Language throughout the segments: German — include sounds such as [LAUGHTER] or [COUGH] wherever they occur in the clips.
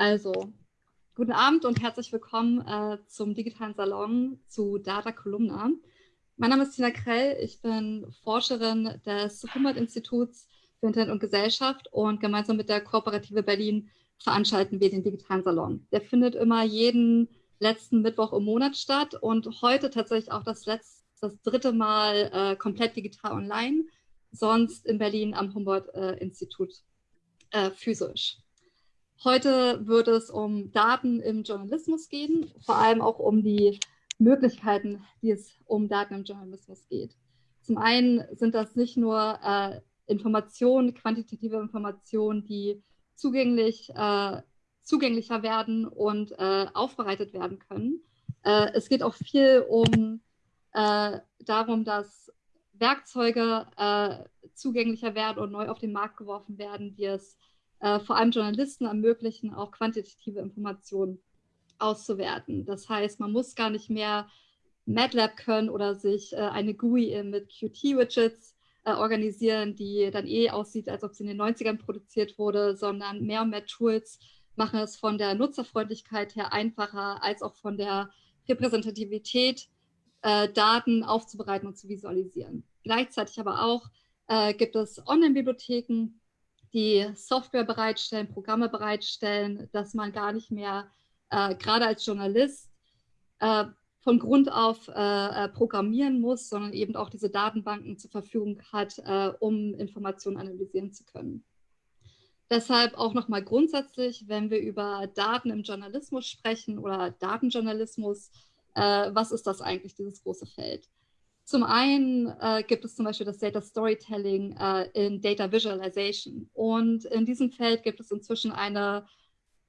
Also, guten Abend und herzlich willkommen äh, zum digitalen Salon zu Data Columna. Mein Name ist Tina Krell, ich bin Forscherin des Humboldt-Instituts für Internet und Gesellschaft und gemeinsam mit der Kooperative Berlin veranstalten wir den digitalen Salon. Der findet immer jeden letzten Mittwoch im Monat statt und heute tatsächlich auch das, letzte, das dritte Mal äh, komplett digital online, sonst in Berlin am Humboldt-Institut äh, physisch. Heute wird es um Daten im Journalismus gehen, vor allem auch um die Möglichkeiten, die es um Daten im Journalismus geht. Zum einen sind das nicht nur äh, Informationen, quantitative Informationen, die zugänglich, äh, zugänglicher werden und äh, aufbereitet werden können. Äh, es geht auch viel um äh, darum, dass Werkzeuge äh, zugänglicher werden und neu auf den Markt geworfen werden, die es äh, vor allem Journalisten ermöglichen, auch quantitative Informationen auszuwerten. Das heißt, man muss gar nicht mehr MATLAB können oder sich äh, eine GUI mit Qt-Widgets äh, organisieren, die dann eh aussieht, als ob sie in den 90ern produziert wurde, sondern mehr und mehr Tools machen es von der Nutzerfreundlichkeit her einfacher, als auch von der Repräsentativität, äh, Daten aufzubereiten und zu visualisieren. Gleichzeitig aber auch äh, gibt es Online-Bibliotheken, die Software bereitstellen, Programme bereitstellen, dass man gar nicht mehr, äh, gerade als Journalist, äh, von Grund auf äh, äh, programmieren muss, sondern eben auch diese Datenbanken zur Verfügung hat, äh, um Informationen analysieren zu können. Deshalb auch nochmal grundsätzlich, wenn wir über Daten im Journalismus sprechen oder Datenjournalismus, äh, was ist das eigentlich, dieses große Feld? Zum einen äh, gibt es zum Beispiel das Data Storytelling äh, in Data Visualization. Und in diesem Feld gibt es inzwischen eine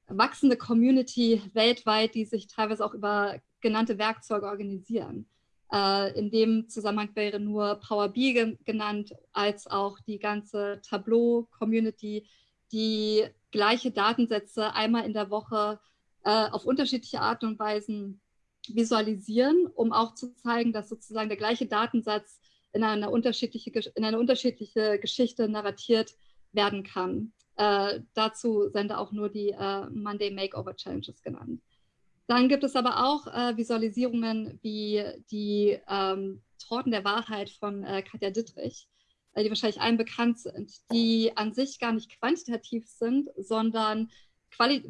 wachsende Community weltweit, die sich teilweise auch über genannte Werkzeuge organisieren. Äh, in dem Zusammenhang wäre nur Power BI ge genannt, als auch die ganze Tableau-Community, die gleiche Datensätze einmal in der Woche äh, auf unterschiedliche Art und Weisen visualisieren, um auch zu zeigen, dass sozusagen der gleiche Datensatz in eine unterschiedliche, in eine unterschiedliche Geschichte narratiert werden kann. Äh, dazu sind auch nur die äh, Monday Makeover Challenges genannt. Dann gibt es aber auch äh, Visualisierungen wie die ähm, Torten der Wahrheit von äh, Katja Dittrich, äh, die wahrscheinlich allen bekannt sind, die an sich gar nicht quantitativ sind, sondern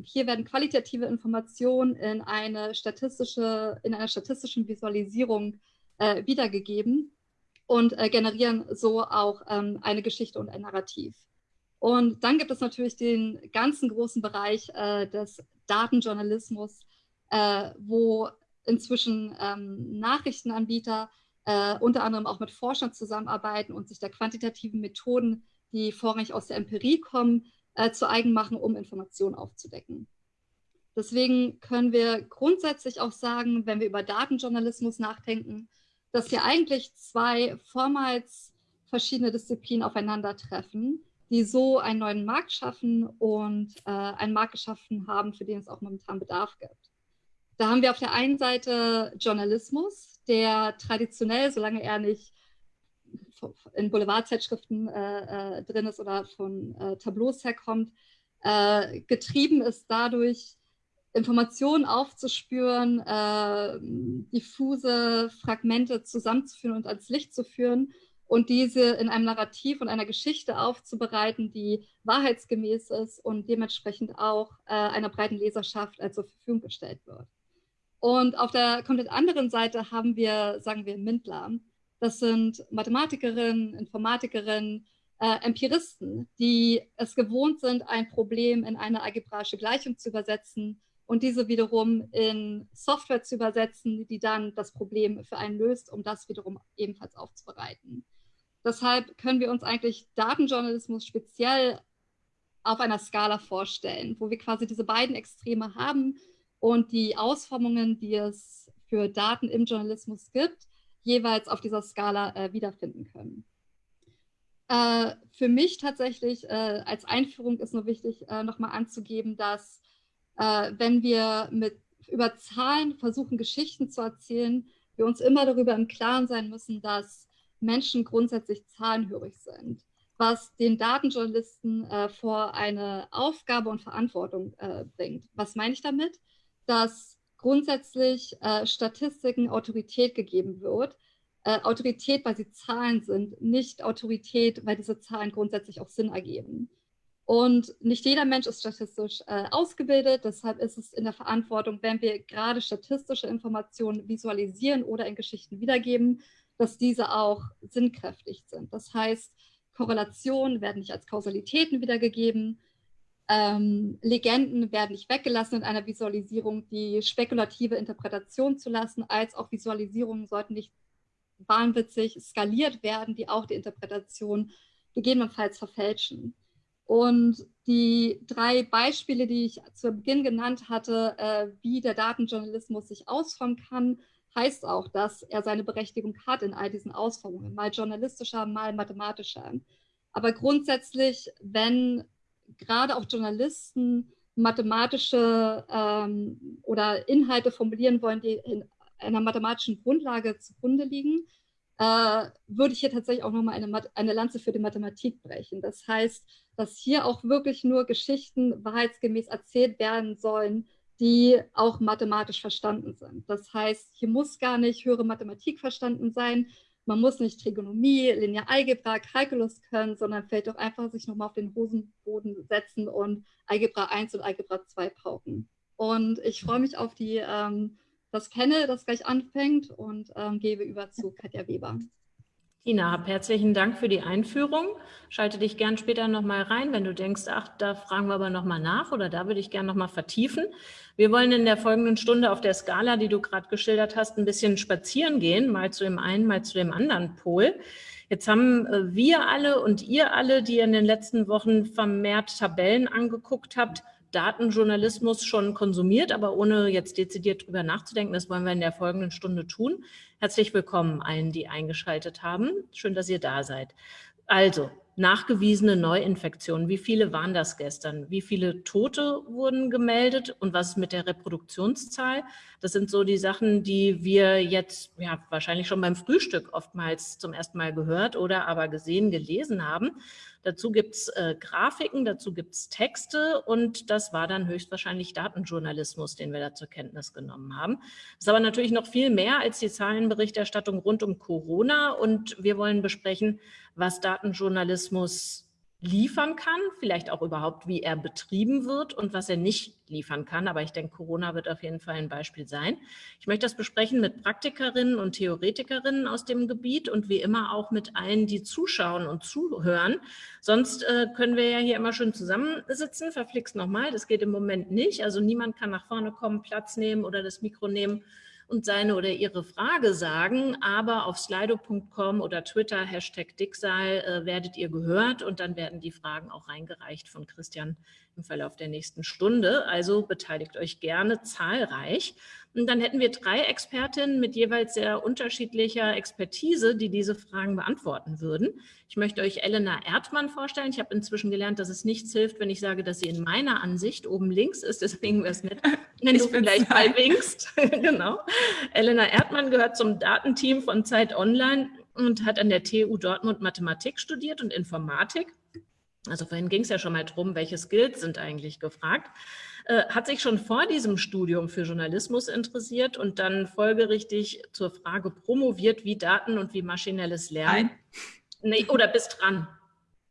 hier werden qualitative Informationen in, eine statistische, in einer statistischen Visualisierung äh, wiedergegeben und äh, generieren so auch ähm, eine Geschichte und ein Narrativ. Und dann gibt es natürlich den ganzen großen Bereich äh, des Datenjournalismus, äh, wo inzwischen ähm, Nachrichtenanbieter äh, unter anderem auch mit Forschern zusammenarbeiten und sich der quantitativen Methoden, die vorrangig aus der Empirie kommen, äh, zu eigen machen, um Informationen aufzudecken. Deswegen können wir grundsätzlich auch sagen, wenn wir über Datenjournalismus nachdenken, dass hier eigentlich zwei vormals verschiedene Disziplinen aufeinandertreffen, die so einen neuen Markt schaffen und äh, einen Markt geschaffen haben, für den es auch momentan Bedarf gibt. Da haben wir auf der einen Seite Journalismus, der traditionell, solange er nicht in Boulevardzeitschriften äh, äh, drin ist oder von äh, Tableaus herkommt, äh, getrieben ist dadurch, Informationen aufzuspüren, äh, diffuse Fragmente zusammenzuführen und ans Licht zu führen und diese in einem Narrativ und einer Geschichte aufzubereiten, die wahrheitsgemäß ist und dementsprechend auch äh, einer breiten Leserschaft zur Verfügung gestellt wird. Und auf der komplett anderen Seite haben wir, sagen wir, Mindler, das sind Mathematikerinnen, Informatikerinnen, äh, Empiristen, die es gewohnt sind, ein Problem in eine algebraische Gleichung zu übersetzen und diese wiederum in Software zu übersetzen, die dann das Problem für einen löst, um das wiederum ebenfalls aufzubereiten. Deshalb können wir uns eigentlich Datenjournalismus speziell auf einer Skala vorstellen, wo wir quasi diese beiden Extreme haben und die Ausformungen, die es für Daten im Journalismus gibt, jeweils auf dieser Skala äh, wiederfinden können. Äh, für mich tatsächlich äh, als Einführung ist nur wichtig, äh, nochmal anzugeben, dass äh, wenn wir mit, über Zahlen versuchen, Geschichten zu erzählen, wir uns immer darüber im Klaren sein müssen, dass Menschen grundsätzlich zahlenhörig sind. was den Datenjournalisten äh, vor eine Aufgabe und Verantwortung äh, bringt. Was meine ich damit? Dass grundsätzlich äh, Statistiken Autorität gegeben wird. Äh, Autorität, weil sie Zahlen sind, nicht Autorität, weil diese Zahlen grundsätzlich auch Sinn ergeben. Und nicht jeder Mensch ist statistisch äh, ausgebildet. Deshalb ist es in der Verantwortung, wenn wir gerade statistische Informationen visualisieren oder in Geschichten wiedergeben, dass diese auch sinnkräftig sind. Das heißt, Korrelationen werden nicht als Kausalitäten wiedergegeben. Ähm, Legenden werden nicht weggelassen in einer Visualisierung, die spekulative Interpretation zu lassen, als auch Visualisierungen sollten nicht wahnwitzig skaliert werden, die auch die Interpretation gegebenenfalls verfälschen. Und die drei Beispiele, die ich zu Beginn genannt hatte, äh, wie der Datenjournalismus sich ausformen kann, heißt auch, dass er seine Berechtigung hat in all diesen Ausformungen, mal journalistischer, mal mathematischer. Aber grundsätzlich, wenn gerade auch Journalisten mathematische ähm, oder Inhalte formulieren wollen, die in einer mathematischen Grundlage zugrunde liegen, äh, würde ich hier tatsächlich auch nochmal eine, eine Lanze für die Mathematik brechen. Das heißt, dass hier auch wirklich nur Geschichten wahrheitsgemäß erzählt werden sollen, die auch mathematisch verstanden sind. Das heißt, hier muss gar nicht höhere Mathematik verstanden sein. Man muss nicht Trigonomie, Linearalgebra, Kalkulus können, sondern vielleicht auch einfach sich nochmal auf den Hosenboden setzen und Algebra 1 und Algebra 2 pauken. Und ich freue mich auf die, ähm, das Panel, das gleich anfängt und ähm, gebe über zu Katja Weber. Tina, herzlichen Dank für die Einführung. Schalte dich gern später nochmal rein, wenn du denkst, ach, da fragen wir aber nochmal nach oder da würde ich gern nochmal vertiefen. Wir wollen in der folgenden Stunde auf der Skala, die du gerade geschildert hast, ein bisschen spazieren gehen, mal zu dem einen, mal zu dem anderen Pol. Jetzt haben äh, wir alle und ihr alle, die in den letzten Wochen vermehrt Tabellen angeguckt habt, Datenjournalismus schon konsumiert, aber ohne jetzt dezidiert drüber nachzudenken. Das wollen wir in der folgenden Stunde tun. Herzlich willkommen allen, die eingeschaltet haben. Schön, dass ihr da seid. Also, nachgewiesene Neuinfektionen. Wie viele waren das gestern? Wie viele Tote wurden gemeldet und was mit der Reproduktionszahl? Das sind so die Sachen, die wir jetzt ja, wahrscheinlich schon beim Frühstück oftmals zum ersten Mal gehört oder aber gesehen, gelesen haben. Dazu gibt es äh, Grafiken, dazu gibt es Texte und das war dann höchstwahrscheinlich Datenjournalismus, den wir da zur Kenntnis genommen haben. Das ist aber natürlich noch viel mehr als die Zahlenberichterstattung rund um Corona und wir wollen besprechen, was Datenjournalismus liefern kann, vielleicht auch überhaupt, wie er betrieben wird und was er nicht liefern kann. Aber ich denke, Corona wird auf jeden Fall ein Beispiel sein. Ich möchte das besprechen mit Praktikerinnen und Theoretikerinnen aus dem Gebiet und wie immer auch mit allen, die zuschauen und zuhören. Sonst äh, können wir ja hier immer schön zusammensitzen. Verflixt nochmal, das geht im Moment nicht. Also niemand kann nach vorne kommen, Platz nehmen oder das Mikro nehmen und seine oder ihre Frage sagen, aber auf slido.com oder Twitter, Hashtag Dicksal, äh, werdet ihr gehört und dann werden die Fragen auch reingereicht von Christian im Verlauf der nächsten Stunde. Also beteiligt euch gerne zahlreich. Und dann hätten wir drei Expertinnen mit jeweils sehr unterschiedlicher Expertise, die diese Fragen beantworten würden. Ich möchte euch Elena Erdmann vorstellen. Ich habe inzwischen gelernt, dass es nichts hilft, wenn ich sage, dass sie in meiner Ansicht oben links ist. Deswegen wäre es nett, [LAUGHS] wenn ich du vielleicht mal winkst. [LAUGHS] genau. Elena Erdmann gehört zum Datenteam von Zeit Online und hat an der TU Dortmund Mathematik studiert und Informatik. Also vorhin ging es ja schon mal drum, welche Skills sind eigentlich gefragt. Äh, hat sich schon vor diesem Studium für Journalismus interessiert und dann folgerichtig zur Frage promoviert, wie Daten und wie maschinelles Lernen. Nein. Nee, oder bist dran.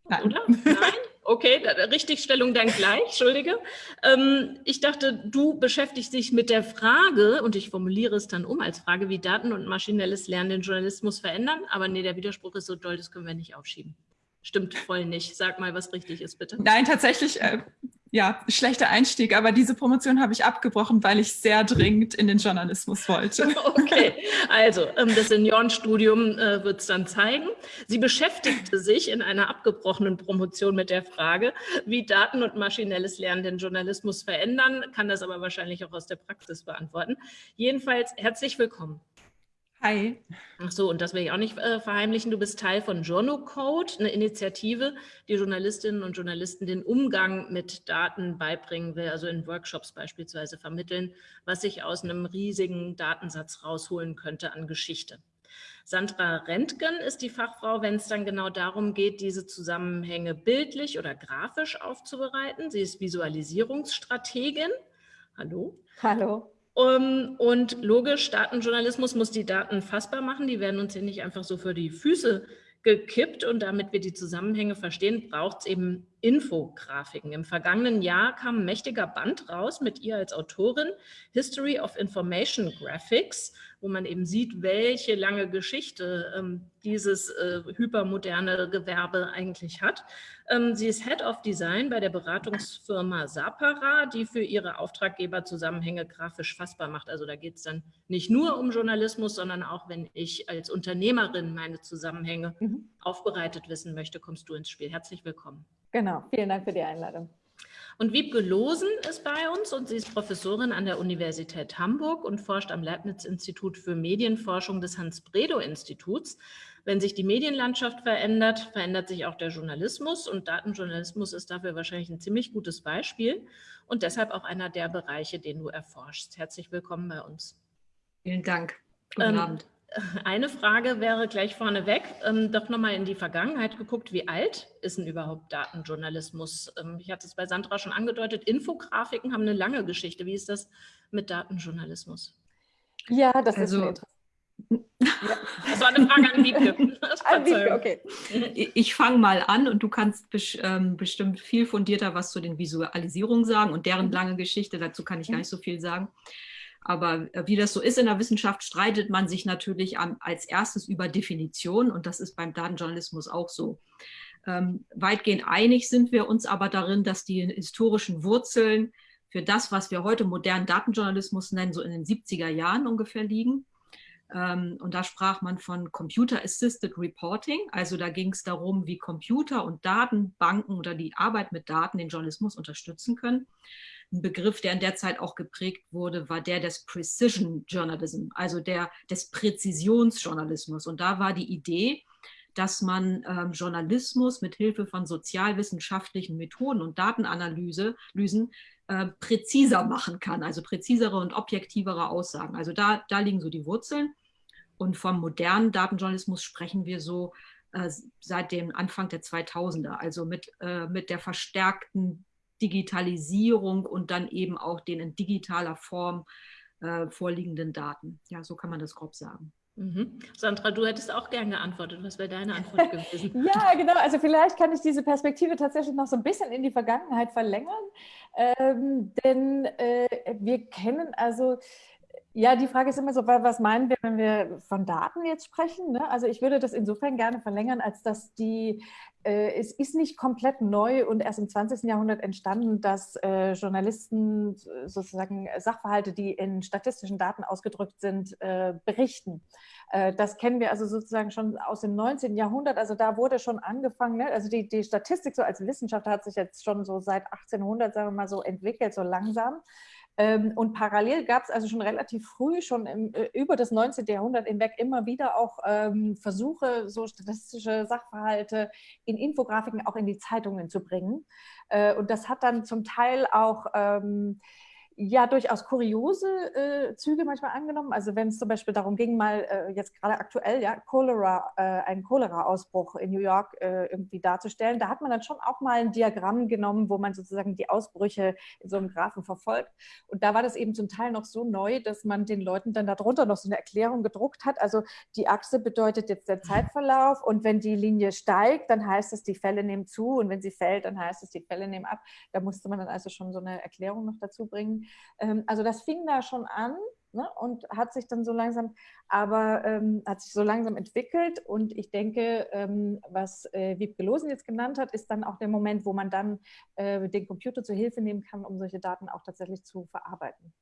Nein. Oder? Nein? Okay, Richtigstellung dann gleich, entschuldige. Ähm, ich dachte, du beschäftigst dich mit der Frage, und ich formuliere es dann um als Frage, wie Daten und maschinelles Lernen den Journalismus verändern. Aber nee, der Widerspruch ist so doll, das können wir nicht aufschieben. Stimmt voll nicht. Sag mal, was richtig ist, bitte. Nein, tatsächlich, äh, ja, schlechter Einstieg, aber diese Promotion habe ich abgebrochen, weil ich sehr dringend in den Journalismus wollte. [LAUGHS] Okay, also ähm, das Seniorenstudium äh, wird es dann zeigen. Sie beschäftigte sich in einer abgebrochenen Promotion mit der Frage, wie Daten und maschinelles Lernen den Journalismus verändern, kann das aber wahrscheinlich auch aus der Praxis beantworten. Jedenfalls herzlich willkommen. Hi. Ach so, und das will ich auch nicht äh, verheimlichen. Du bist Teil von JournoCode, eine Initiative, die Journalistinnen und Journalisten den Umgang mit Daten beibringen will, also in Workshops beispielsweise vermitteln, was sich aus einem riesigen Datensatz rausholen könnte an Geschichte. Sandra Rentgen ist die Fachfrau, wenn es dann genau darum geht, diese Zusammenhänge bildlich oder grafisch aufzubereiten. Sie ist Visualisierungsstrategin. Hallo. Hallo. Um, und logisch, Datenjournalismus muss die Daten fassbar machen. Die werden uns hier nicht einfach so für die Füße gekippt. Und damit wir die Zusammenhänge verstehen, braucht es eben Infografiken. Im vergangenen Jahr kam ein mächtiger Band raus mit ihr als Autorin, History of Information Graphics, wo man eben sieht, welche lange Geschichte ähm, dieses äh, hypermoderne Gewerbe eigentlich hat. Ähm, sie ist Head of Design bei der Beratungsfirma Sapara, die für ihre Auftraggeber Zusammenhänge grafisch fassbar macht. Also da geht es dann nicht nur um Journalismus, sondern auch, wenn ich als Unternehmerin meine Zusammenhänge mhm. aufbereitet wissen möchte, kommst du ins Spiel. Herzlich willkommen. Genau, vielen Dank für die Einladung. Und Wiebke Losen ist bei uns und sie ist Professorin an der Universität Hamburg und forscht am Leibniz-Institut für Medienforschung des Hans-Bredow-Instituts. Wenn sich die Medienlandschaft verändert, verändert sich auch der Journalismus und Datenjournalismus ist dafür wahrscheinlich ein ziemlich gutes Beispiel und deshalb auch einer der Bereiche, den du erforschst. Herzlich willkommen bei uns. Vielen Dank. Guten ähm, Abend. Eine Frage wäre gleich vorneweg, ähm, doch nochmal in die Vergangenheit geguckt, wie alt ist denn überhaupt Datenjournalismus? Ähm, ich hatte es bei Sandra schon angedeutet, Infografiken haben eine lange Geschichte. Wie ist das mit Datenjournalismus? Ja, das also, ist ja. Das war eine Frage an Wiebke. [LAUGHS] An Wiebke okay. Ich fange mal an und du kannst ähm, bestimmt viel fundierter was zu den Visualisierungen sagen und deren mhm. lange Geschichte. Dazu kann ich gar mhm. nicht so viel sagen. Aber äh, wie das so ist in der Wissenschaft, streitet man sich natürlich als erstes über Definition und das ist beim Datenjournalismus auch so. Ähm, weitgehend einig sind wir uns aber darin, dass die historischen Wurzeln für das, was wir heute modernen Datenjournalismus nennen, so in den 70er Jahren ungefähr liegen. Ähm, und da sprach man von Computer Assisted Reporting. Also da ging es darum, wie Computer und Datenbanken oder die Arbeit mit Daten den Journalismus unterstützen können. Ein Begriff, der in der Zeit auch geprägt wurde, war der des Precision Journalism, also der des Präzisionsjournalismus. Und da war die Idee, dass man ähm, Journalismus mit Hilfe von sozialwissenschaftlichen Methoden und Datenanalysen äh, präziser machen kann, also präzisere und objektivere Aussagen. Also da, da liegen so die Wurzeln. Und vom modernen Datenjournalismus sprechen wir so äh, seit dem Anfang der 2000er, also mit, äh, mit der verstärkten Digitalisierung und dann eben auch den in digitaler Form äh, vorliegenden Daten. Ja, so kann man das grob sagen. Mhm. Sandra, du hättest auch gern geantwortet. Was wäre deine Antwort [LAUGHS] gewesen? ja, genau. Also vielleicht kann ich diese Perspektive tatsächlich noch so ein bisschen in die Vergangenheit verlängern. Ähm, denn äh, wir kennen also ja, die Frage ist immer so, was meinen wir, wenn wir von Daten jetzt sprechen? Ne? Also ich würde das insofern gerne verlängern, als dass die, äh, es ist nicht komplett neu und erst im 20. Jahrhundert entstanden, dass äh, Journalisten sozusagen Sachverhalte, die in statistischen Daten ausgedrückt sind, äh, berichten. Äh, das kennen wir also sozusagen schon aus dem 19. Jahrhundert. Also da wurde schon angefangen, ne? also die, die Statistik so als Wissenschaft hat sich jetzt schon so seit 1800, sagen wir mal so, entwickelt, so langsam. Ähm, und parallel gab es also schon relativ früh, schon im, äh, über das 19. Jahrhundert hinweg, immer wieder auch ähm, Versuche, so statistische Sachverhalte in Infografiken auch in die Zeitungen zu bringen. Äh, und das hat dann zum Teil auch ähm, ja durchaus kuriose äh, Züge manchmal angenommen. Also wenn es zum Beispiel darum ging, mal äh, jetzt gerade aktuell, ja, Cholera, äh, einen Cholera-Ausbruch in New York äh, irgendwie darzustellen, da hat man dann schon auch mal ein Diagramm genommen, wo man sozusagen die Ausbrüche in so einem Graphen verfolgt. Und da war das eben zum Teil noch so neu, dass man den Leuten dann darunter noch so eine Erklärung gedruckt hat. Also die Achse bedeutet jetzt der Zeitverlauf und wenn die Linie steigt, dann heißt es, die Fälle nehmen zu und wenn sie fällt, dann heißt es, die Fälle nehmen ab. Da musste man dann also schon so eine Erklärung noch dazu bringen. Ähm, also das fing da schon an ne, und hat sich dann so langsam, aber ähm, hat sich so langsam entwickelt. Und ich denke, ähm, was äh, Wiebke Losen jetzt genannt hat, ist dann auch der Moment, wo man dann äh, den Computer zur Hilfe nehmen kann, um solche Daten auch tatsächlich zu verarbeiten.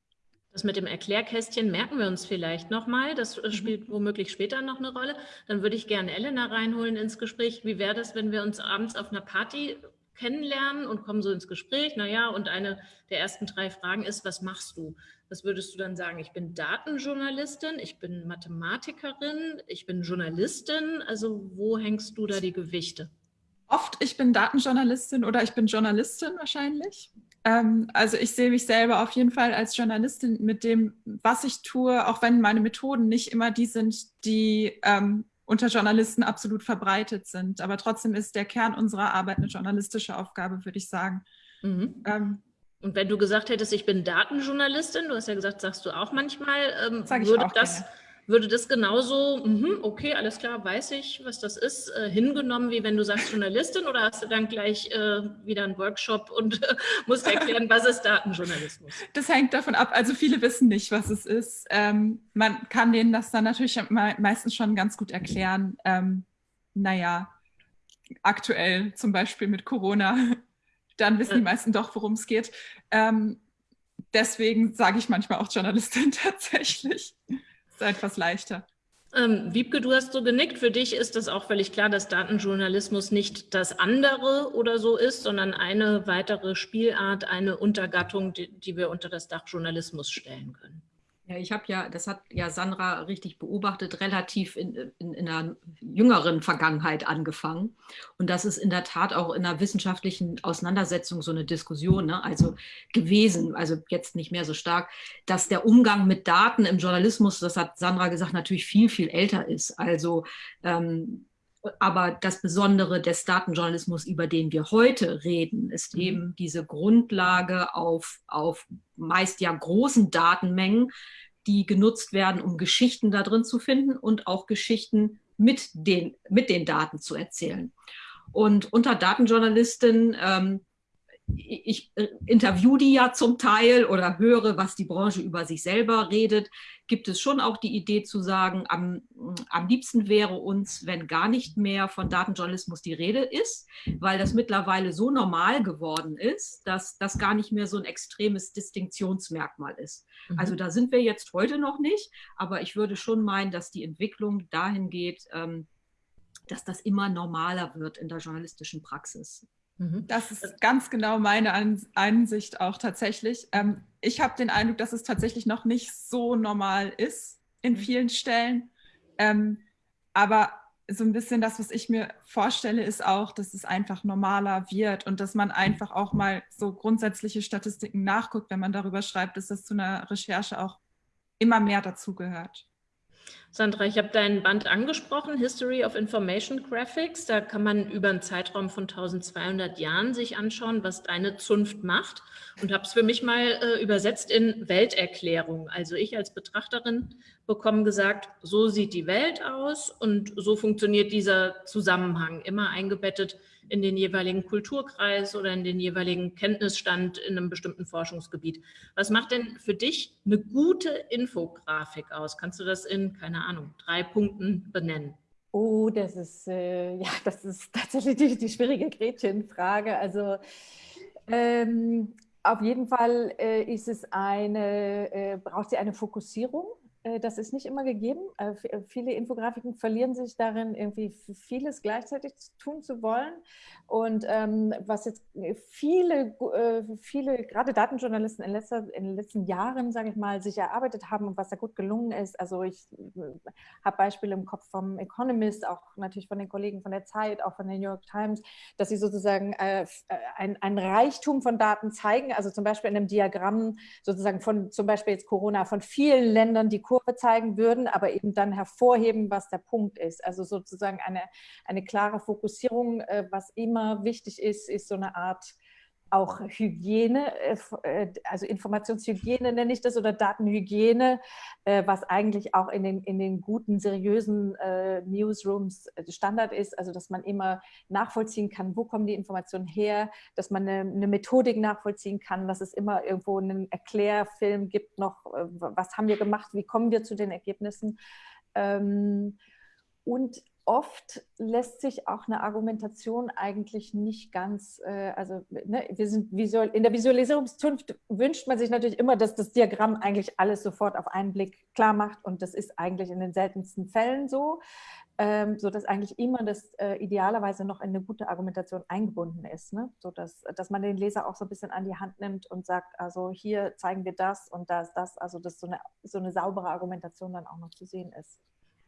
Das mit dem Erklärkästchen merken wir uns vielleicht nochmal. Das äh, mhm. spielt womöglich später noch eine Rolle. Dann würde ich gerne Elena reinholen ins Gespräch. Wie wäre das, wenn wir uns abends auf einer Party kennenlernen und kommen so ins Gespräch. Naja, und eine der ersten drei Fragen ist, was machst du? Was würdest du dann sagen? Ich bin Datenjournalistin, ich bin Mathematikerin, ich bin Journalistin. Also wo hängst du da die Gewichte? Oft, ich bin Datenjournalistin oder ich bin Journalistin wahrscheinlich. Ähm, also ich sehe mich selber auf jeden Fall als Journalistin mit dem, was ich tue, auch wenn meine Methoden nicht immer die sind, die ähm, unter Journalisten absolut verbreitet sind. Aber trotzdem ist der Kern unserer Arbeit eine journalistische Aufgabe, würde ich sagen. Mhm. Ähm, und wenn du gesagt hättest, ich bin Datenjournalistin, du hast ja gesagt, sagst du auch manchmal, ähm, würde das gerne würde das genauso, mh, okay, alles klar, weiß ich, was das ist, äh, hingenommen, wie wenn du sagst Journalistin oder hast du dann gleich äh, wieder einen Workshop und äh, musst erklären, was ist Datenjournalismus? Das hängt davon ab, also viele wissen nicht, was es ist. Ähm, man kann denen das dann natürlich meistens schon ganz gut erklären. Ähm, naja, aktuell zum Beispiel mit Corona, [LAUGHS] dann wissen die meisten doch, worum es geht. Ähm, deswegen sage ich manchmal auch Journalistin [LAUGHS] tatsächlich ist etwas leichter. Ähm, Wiebke, du hast so genickt. Für dich ist das auch völlig klar, dass Datenjournalismus nicht das andere oder so ist, sondern eine weitere Spielart, eine Untergattung, die, die wir unter das Dach Journalismus stellen können. Ja, ich habe ja, das hat ja Sandra richtig beobachtet, relativ in, in, in, einer jüngeren Vergangenheit angefangen. Und das ist in der Tat auch in einer wissenschaftlichen Auseinandersetzung so eine Diskussion, ne? also gewesen, also jetzt nicht mehr so stark, dass der Umgang mit Daten im Journalismus, das hat Sandra gesagt, natürlich viel, viel älter ist. Also ähm, aber das Besondere des Datenjournalismus, über den wir heute reden, ist mhm. eben diese Grundlage auf, auf meist ja großen Datenmengen, die genutzt werden, um Geschichten da drin zu finden und auch Geschichten mit den, mit den Daten zu erzählen. Und unter Datenjournalisten ähm, ich äh, interview die ja zum Teil oder höre, was die Branche über sich selber redet, gibt es schon auch die Idee zu sagen, am, am liebsten wäre uns, wenn gar nicht mehr von Datenjournalismus die Rede ist, weil das mittlerweile so normal geworden ist, dass das gar nicht mehr so ein extremes Distinktionsmerkmal ist. Mhm. Also da sind wir jetzt heute noch nicht, aber ich würde schon meinen, dass die Entwicklung dahin geht, ähm, dass das immer normaler wird in der journalistischen Praxis. Mhm. Das ist ganz genau meine Ansicht auch tatsächlich. Ähm, ich habe den Eindruck, dass es tatsächlich noch nicht so normal ist in mhm. vielen Stellen. Ähm, aber so ein bisschen das, was ich mir vorstelle, ist auch, dass es einfach normaler wird und dass man einfach auch mal so grundsätzliche Statistiken nachguckt, wenn man darüber schreibt, dass das zu einer Recherche auch immer mehr dazugehört. Sandra, ich habe deinen Band angesprochen, History of Information Graphics. Da kann man über einen Zeitraum von 1200 Jahren sich anschauen, was deine Zunft macht. Und habe es für mich mal äh, übersetzt in Welterklärung. Also ich als Betrachterin bekomme gesagt, so sieht die Welt aus und so funktioniert dieser Zusammenhang, immer eingebettet in den jeweiligen Kulturkreis oder in den jeweiligen Kenntnisstand in einem bestimmten Forschungsgebiet. Was macht denn für dich eine gute Infografik aus? Kannst du das in, keine Ahnung, drei Punkten benennen? Oh, das ist, äh, ja, das ist [LAUGHS] tatsächlich die, die schwierige Gretchenfrage. Also ähm, auf jeden Fall äh, ist es eine, äh, braucht sie eine Fokussierung das ist nicht immer gegeben. Äh, äh, viele Infografiken verlieren sich darin, irgendwie vieles gleichzeitig tun zu wollen. Und ähm, was jetzt viele, viele, gerade Datenjournalisten in, letzter, in den letzten Jahren, sage ich mal, sich erarbeitet haben und was da gut gelungen ist. Also ich habe Beispiele im Kopf vom Economist, auch natürlich von den Kollegen von der Zeit, auch von der New York Times, dass sie sozusagen äh, ein, ein Reichtum von Daten zeigen. Also zum Beispiel in einem Diagramm sozusagen von zum Beispiel jetzt Corona von vielen Ländern, die Kurve zeigen würden, aber eben dann hervorheben, was der Punkt ist. Also sozusagen eine, eine klare Fokussierung, äh, was immer wichtig ist, ist so eine Art auch Hygiene, äh, äh, also Informationshygiene nenne ich das oder Datenhygiene, äh, was eigentlich auch in den, in den guten, seriösen Newsrooms Standard ist, also dass man immer nachvollziehen kann, wo kommen die Informationen her, dass man eine, eine Methodik nachvollziehen kann, dass es immer irgendwo einen Erklärfilm gibt noch, was haben wir gemacht, wie kommen wir zu den Ergebnissen. Ähm, und oft lässt sich auch eine Argumentation eigentlich nicht ganz, äh, also ne, wir sind visual, in der Visualisierungszunft wünscht man sich natürlich immer, dass das Diagramm eigentlich alles sofort auf einen Blick klar macht und das ist eigentlich in den seltensten Fällen so, ähm, so dass eigentlich immer das äh, idealerweise noch in eine gute Argumentation eingebunden ist, ne? so dass, dass man den Leser auch so ein bisschen an die Hand nimmt und sagt, also hier zeigen wir das und da ist das, also dass so eine, so eine saubere Argumentation dann auch noch zu sehen ist.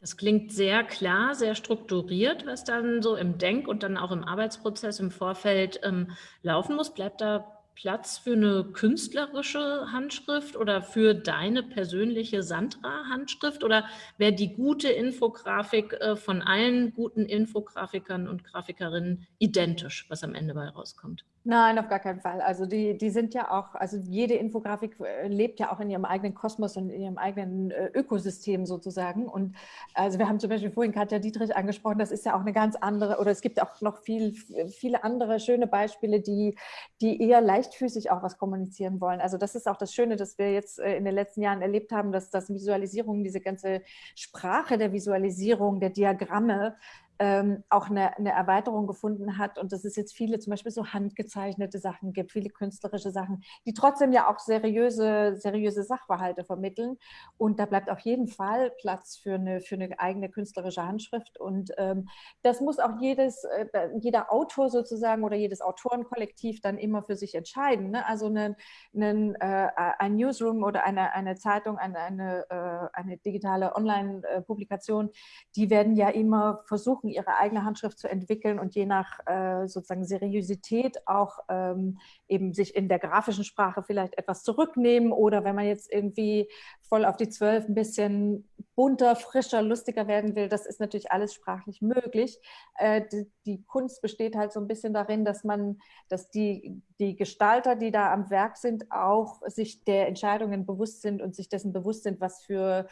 Das klingt sehr klar, sehr strukturiert, was dann so im Denk- und dann auch im Arbeitsprozess im Vorfeld ähm, laufen muss. Bleibt da Platz für eine künstlerische Handschrift oder für deine persönliche Sandra-Handschrift? Oder wäre die gute Infografik äh, von allen guten Infografikern und Grafikerinnen identisch, was am Ende bei rauskommt? Nein, auf gar keinen Fall. Also die, die sind ja auch, also jede Infografik äh, lebt ja auch in ihrem eigenen Kosmos und in ihrem eigenen äh, Ökosystem sozusagen. Und also wir haben zum Beispiel vorhin Katja Dietrich angesprochen, das ist ja auch eine ganz andere, oder es gibt auch noch viel, viele andere schöne Beispiele, die, die eher leichtfüßig auch was kommunizieren wollen. Also das ist auch das Schöne, dass wir jetzt äh, in den letzten Jahren erlebt haben, dass das Visualisierung, diese ganze Sprache der Visualisierung, der Diagramme, ähm, auch eine, eine, Erweiterung gefunden hat und dass es jetzt viele zum Beispiel so handgezeichnete Sachen gibt, viele künstlerische Sachen, die trotzdem ja auch seriöse, seriöse Sachverhalte vermitteln. Und da bleibt auf jeden Fall Platz für eine, für eine eigene künstlerische Handschrift. Und ähm, das muss auch jedes, äh, jeder Autor sozusagen oder jedes Autorenkollektiv dann immer für sich entscheiden. Ne? Also eine, eine, äh, ein Newsroom oder eine, eine Zeitung, eine, eine, äh, eine digitale Online-Publikation, die werden ja immer versuchen, ihre eigene Handschrift zu entwickeln und je nach äh, sozusagen Seriosität auch ähm, eben sich in der grafischen Sprache vielleicht etwas zurücknehmen oder wenn man jetzt irgendwie voll auf die Zwölf ein bisschen bunter, frischer, lustiger werden will, das ist natürlich alles sprachlich möglich. Äh, die, die, Kunst besteht halt so ein bisschen darin, dass man, dass die, die Gestalter, die da am Werk sind, auch sich der Entscheidungen bewusst sind und sich dessen bewusst sind, was für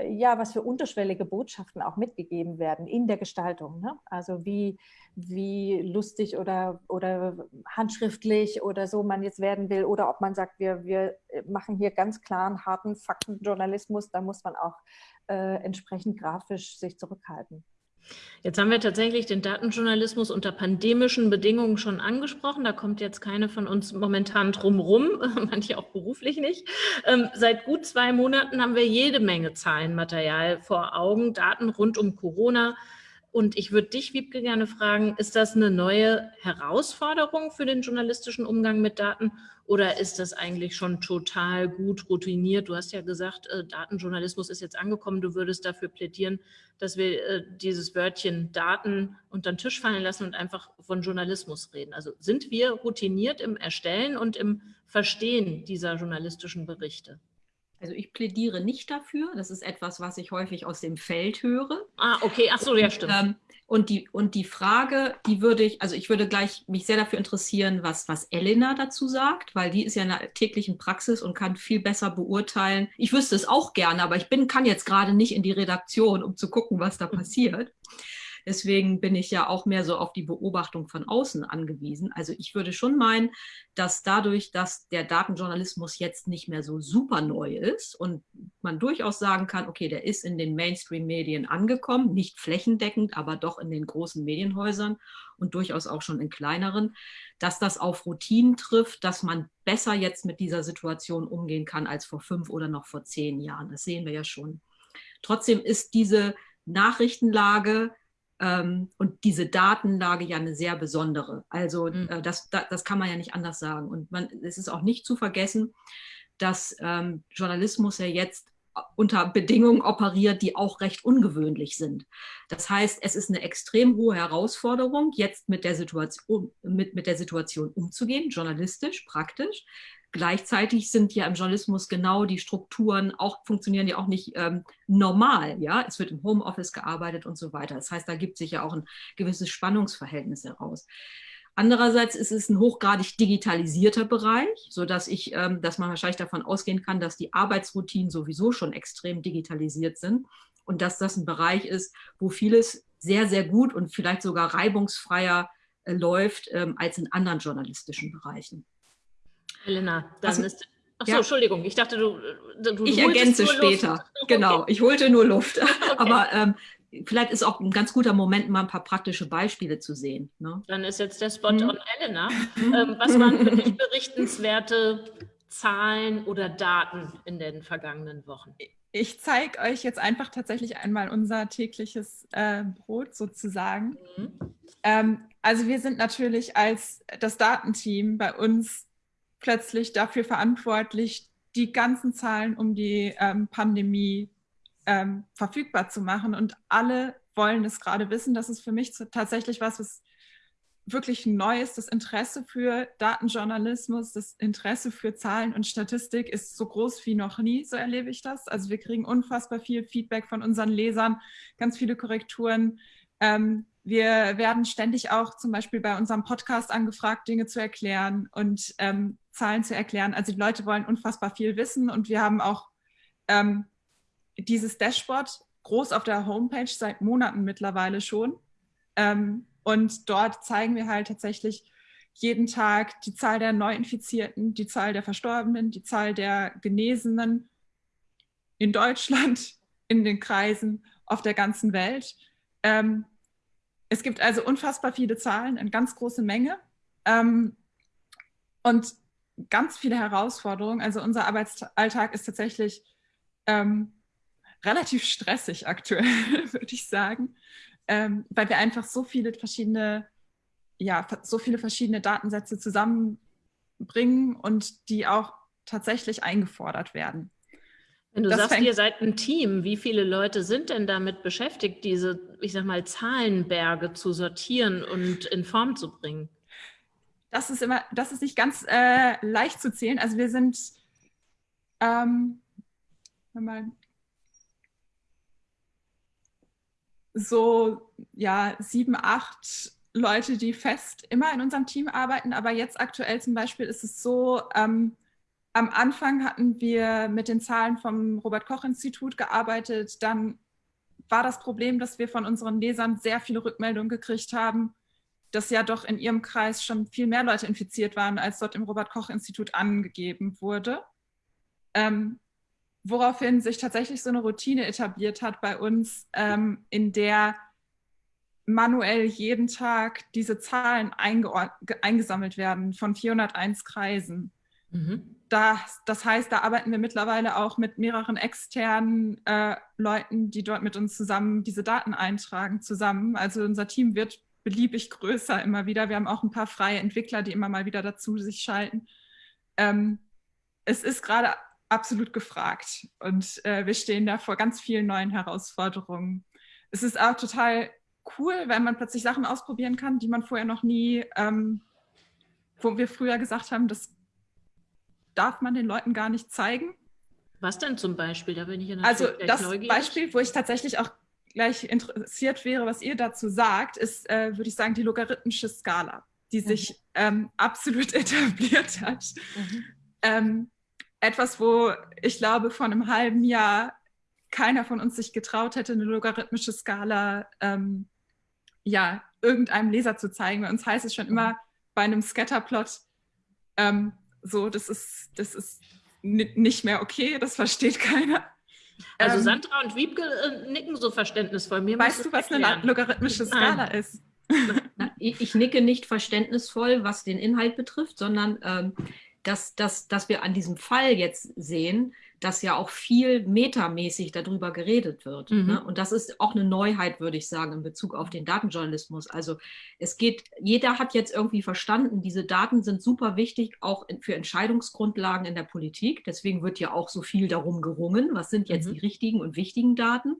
ja, was für unterschwellige Botschaften auch mitgegeben werden in der Gestaltung. Ne? Also wie, wie lustig oder, oder handschriftlich oder so man jetzt werden will oder ob man sagt, wir, wir machen hier ganz klaren, harten Faktenjournalismus, da muss man auch äh, entsprechend grafisch sich zurückhalten. Jetzt haben wir tatsächlich den Datenjournalismus unter pandemischen Bedingungen schon angesprochen. Da kommt jetzt keine von uns momentan drumrum, [LAUGHS] manche auch beruflich nicht. Ähm, seit gut zwei Monaten haben wir jede Menge Zahlenmaterial vor Augen, Daten rund um Corona, und ich würde dich, Wiebke, gerne fragen, ist das eine neue Herausforderung für den journalistischen Umgang mit Daten oder ist das eigentlich schon total gut routiniert? Du hast ja gesagt, äh, Datenjournalismus ist jetzt angekommen. Du würdest dafür plädieren, dass wir äh, dieses Wörtchen Daten unter den Tisch fallen lassen und einfach von Journalismus reden. Also sind wir routiniert im Erstellen und im Verstehen dieser journalistischen Berichte? Also ich plädiere nicht dafür. Das ist etwas, was ich häufig aus dem Feld höre. Ah, okay. Ach so, ja, stimmt. Ähm, und die, und die Frage, die würde ich, also ich würde gleich mich sehr dafür interessieren, was, was Elena dazu sagt, weil die ist ja in der täglichen Praxis und kann viel besser beurteilen. Ich wüsste es auch gerne, aber ich bin, kann jetzt gerade nicht in die Redaktion, um zu gucken, was da mhm. passiert. Deswegen bin ich ja auch mehr so auf die Beobachtung von außen angewiesen. Also ich würde schon meinen, dass dadurch, dass der Datenjournalismus jetzt nicht mehr so super neu ist und man durchaus sagen kann, okay, der ist in den Mainstream-Medien angekommen, nicht flächendeckend, aber doch in den großen Medienhäusern und durchaus auch schon in kleineren, dass das auf Routinen trifft, dass man besser jetzt mit dieser Situation umgehen kann als vor fünf oder noch vor zehn Jahren. Das sehen wir ja schon. Trotzdem ist diese Nachrichtenlage und diese Datenlage ja eine sehr besondere. Also mhm. das, das, das, kann man ja nicht anders sagen. Und man, es ist auch nicht zu vergessen, dass ähm, Journalismus ja jetzt unter Bedingungen operiert, die auch recht ungewöhnlich sind. Das heißt, es ist eine extrem hohe Herausforderung, jetzt mit der Situation, mit, mit der Situation umzugehen, journalistisch, praktisch. Gleichzeitig sind ja im Journalismus genau die Strukturen auch, funktionieren ja auch nicht ähm, normal. Ja, es wird im Homeoffice gearbeitet und so weiter. Das heißt, da gibt sich ja auch ein gewisses Spannungsverhältnis heraus. Andererseits ist es ein hochgradig digitalisierter Bereich, sodass ich, ähm, dass man wahrscheinlich davon ausgehen kann, dass die Arbeitsroutinen sowieso schon extrem digitalisiert sind und dass das ein Bereich ist, wo vieles sehr, sehr gut und vielleicht sogar reibungsfreier äh, läuft ähm, als in anderen journalistischen Bereichen. Helena, dann also, ist. Ach so, ja. Entschuldigung, ich dachte, du. du ich ergänze später. Okay. Genau, ich holte nur Luft. Okay. [LAUGHS] Aber ähm, vielleicht ist auch ein ganz guter Moment, mal ein paar praktische Beispiele zu sehen. Ne? Dann ist jetzt der Spot hm. on Elena. [LAUGHS] ähm, was waren für dich berichtenswerte Zahlen oder Daten in den vergangenen Wochen? Ich zeige euch jetzt einfach tatsächlich einmal unser tägliches äh, Brot sozusagen. Mhm. Ähm, also wir sind natürlich als das Datenteam bei uns plötzlich dafür verantwortlich, die ganzen Zahlen um die ähm, Pandemie ähm, verfügbar zu machen. Und alle wollen es gerade wissen. Das ist für mich tatsächlich was, was wirklich neu ist. Das Interesse für Datenjournalismus, das Interesse für Zahlen und Statistik ist so groß wie noch nie, so erlebe ich das. Also wir kriegen unfassbar viel Feedback von unseren Lesern, ganz viele Korrekturen. Ähm, wir werden ständig auch zum Beispiel bei unserem Podcast angefragt, Dinge zu erklären und ähm, Zahlen zu erklären. Also die Leute wollen unfassbar viel wissen und wir haben auch ähm, dieses Dashboard groß auf der Homepage seit Monaten mittlerweile schon. Ähm, und dort zeigen wir halt tatsächlich jeden Tag die Zahl der Neuinfizierten, die Zahl der Verstorbenen, die Zahl der Genesenen in Deutschland, in den Kreisen, auf der ganzen Welt. Ähm, es gibt also unfassbar viele Zahlen, eine ganz große Menge ähm, und ganz viele Herausforderungen. Also unser Arbeitsalltag ist tatsächlich ähm, relativ stressig aktuell, [LAUGHS] würde ich sagen, ähm, weil wir einfach so viele verschiedene, ja, so viele verschiedene Datensätze zusammenbringen und die auch tatsächlich eingefordert werden. Wenn du das sagst, ihr seid ein Team, wie viele Leute sind denn damit beschäftigt, diese, ich sag mal, Zahlenberge zu sortieren und in Form zu bringen? Das ist immer, das ist nicht ganz äh, leicht zu zählen. Also wir sind ähm, mal, so ja sieben, acht Leute, die fest immer in unserem Team arbeiten. Aber jetzt aktuell zum Beispiel ist es so, ähm, am Anfang hatten wir mit den Zahlen vom Robert-Koch-Institut gearbeitet. Dann war das Problem, dass wir von unseren Lesern sehr viele Rückmeldungen gekriegt haben, dass ja doch in ihrem Kreis schon viel mehr Leute infiziert waren, als dort im Robert-Koch-Institut angegeben wurde. Ähm, woraufhin sich tatsächlich so eine Routine etabliert hat bei uns, ähm, in der manuell jeden Tag diese Zahlen eingesammelt werden von 401 Kreisen. Mhm. Das, das heißt, da arbeiten wir mittlerweile auch mit mehreren externen äh, Leuten, die dort mit uns zusammen diese Daten eintragen, zusammen. Also unser Team wird beliebig größer immer wieder. Wir haben auch ein paar freie Entwickler, die immer mal wieder dazu sich schalten. Ähm, es ist gerade absolut gefragt und äh, wir stehen da vor ganz vielen neuen Herausforderungen. Es ist auch total cool, weil man plötzlich Sachen ausprobieren kann, die man vorher noch nie, ähm, wo wir früher gesagt haben, das darf man den Leuten gar nicht zeigen. Was denn zum Beispiel? Da bin ich ja Also das neugierig. Beispiel, wo ich tatsächlich auch gleich interessiert wäre, was ihr dazu sagt, ist, äh, würde ich sagen, die logarithmische Skala, die mhm. sich ähm, absolut [LAUGHS] etabliert hat. Mhm. Ähm, etwas, wo ich glaube, vor einem halben Jahr keiner von uns sich getraut hätte, eine logarithmische Skala ähm, ja, irgendeinem Leser zu zeigen. Bei uns heißt es schon immer bei einem Scatterplot, ähm, so, das ist, das ist nicht mehr okay, das versteht keiner. Also ähm, Sandra und Wiebke äh, nicken so verständnisvoll. Mir weißt du, was erklären. eine logarithmische Skala Nein. ist? ich, nicke nicht verständnisvoll, was den Inhalt betrifft, sondern ähm, dass, dass, dass wir an diesem Fall jetzt sehen, dass ja auch viel metamäßig darüber geredet wird. Mhm. Ne? Und das ist auch eine Neuheit, würde ich sagen, in Bezug auf den Datenjournalismus. Also es geht, jeder hat jetzt irgendwie verstanden, diese Daten sind super wichtig, auch für Entscheidungsgrundlagen in der Politik. Deswegen wird ja auch so viel darum gerungen, was sind jetzt mhm. die richtigen und wichtigen Daten.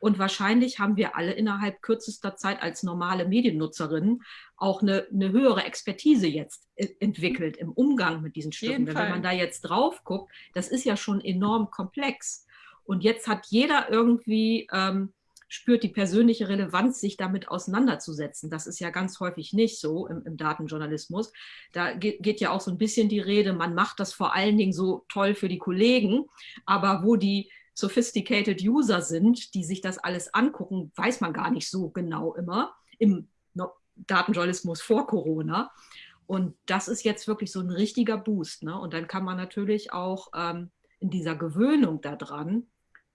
Und wahrscheinlich haben wir alle innerhalb kürzester Zeit als normale Mediennutzerinnen auch eine, eine höhere Expertise jetzt äh, entwickelt im Umgang mit diesen Stücken. Wenn man da jetzt drauf guckt, das ist ja schon enorm komplex. Und jetzt hat jeder irgendwie ähm, spürt die persönliche Relevanz, sich damit auseinanderzusetzen. Das ist ja ganz häufig nicht so im, im Datenjournalismus. Da geht, geht, ja auch so ein bisschen die Rede, man macht das vor allen Dingen so toll für die Kollegen, aber wo die sophisticated User sind, die sich das alles angucken, weiß man gar nicht so genau immer im Datenjournalismus vor Corona. Und das ist jetzt wirklich so ein richtiger Boost. Ne? Und dann kann man natürlich auch ähm, in dieser Gewöhnung daran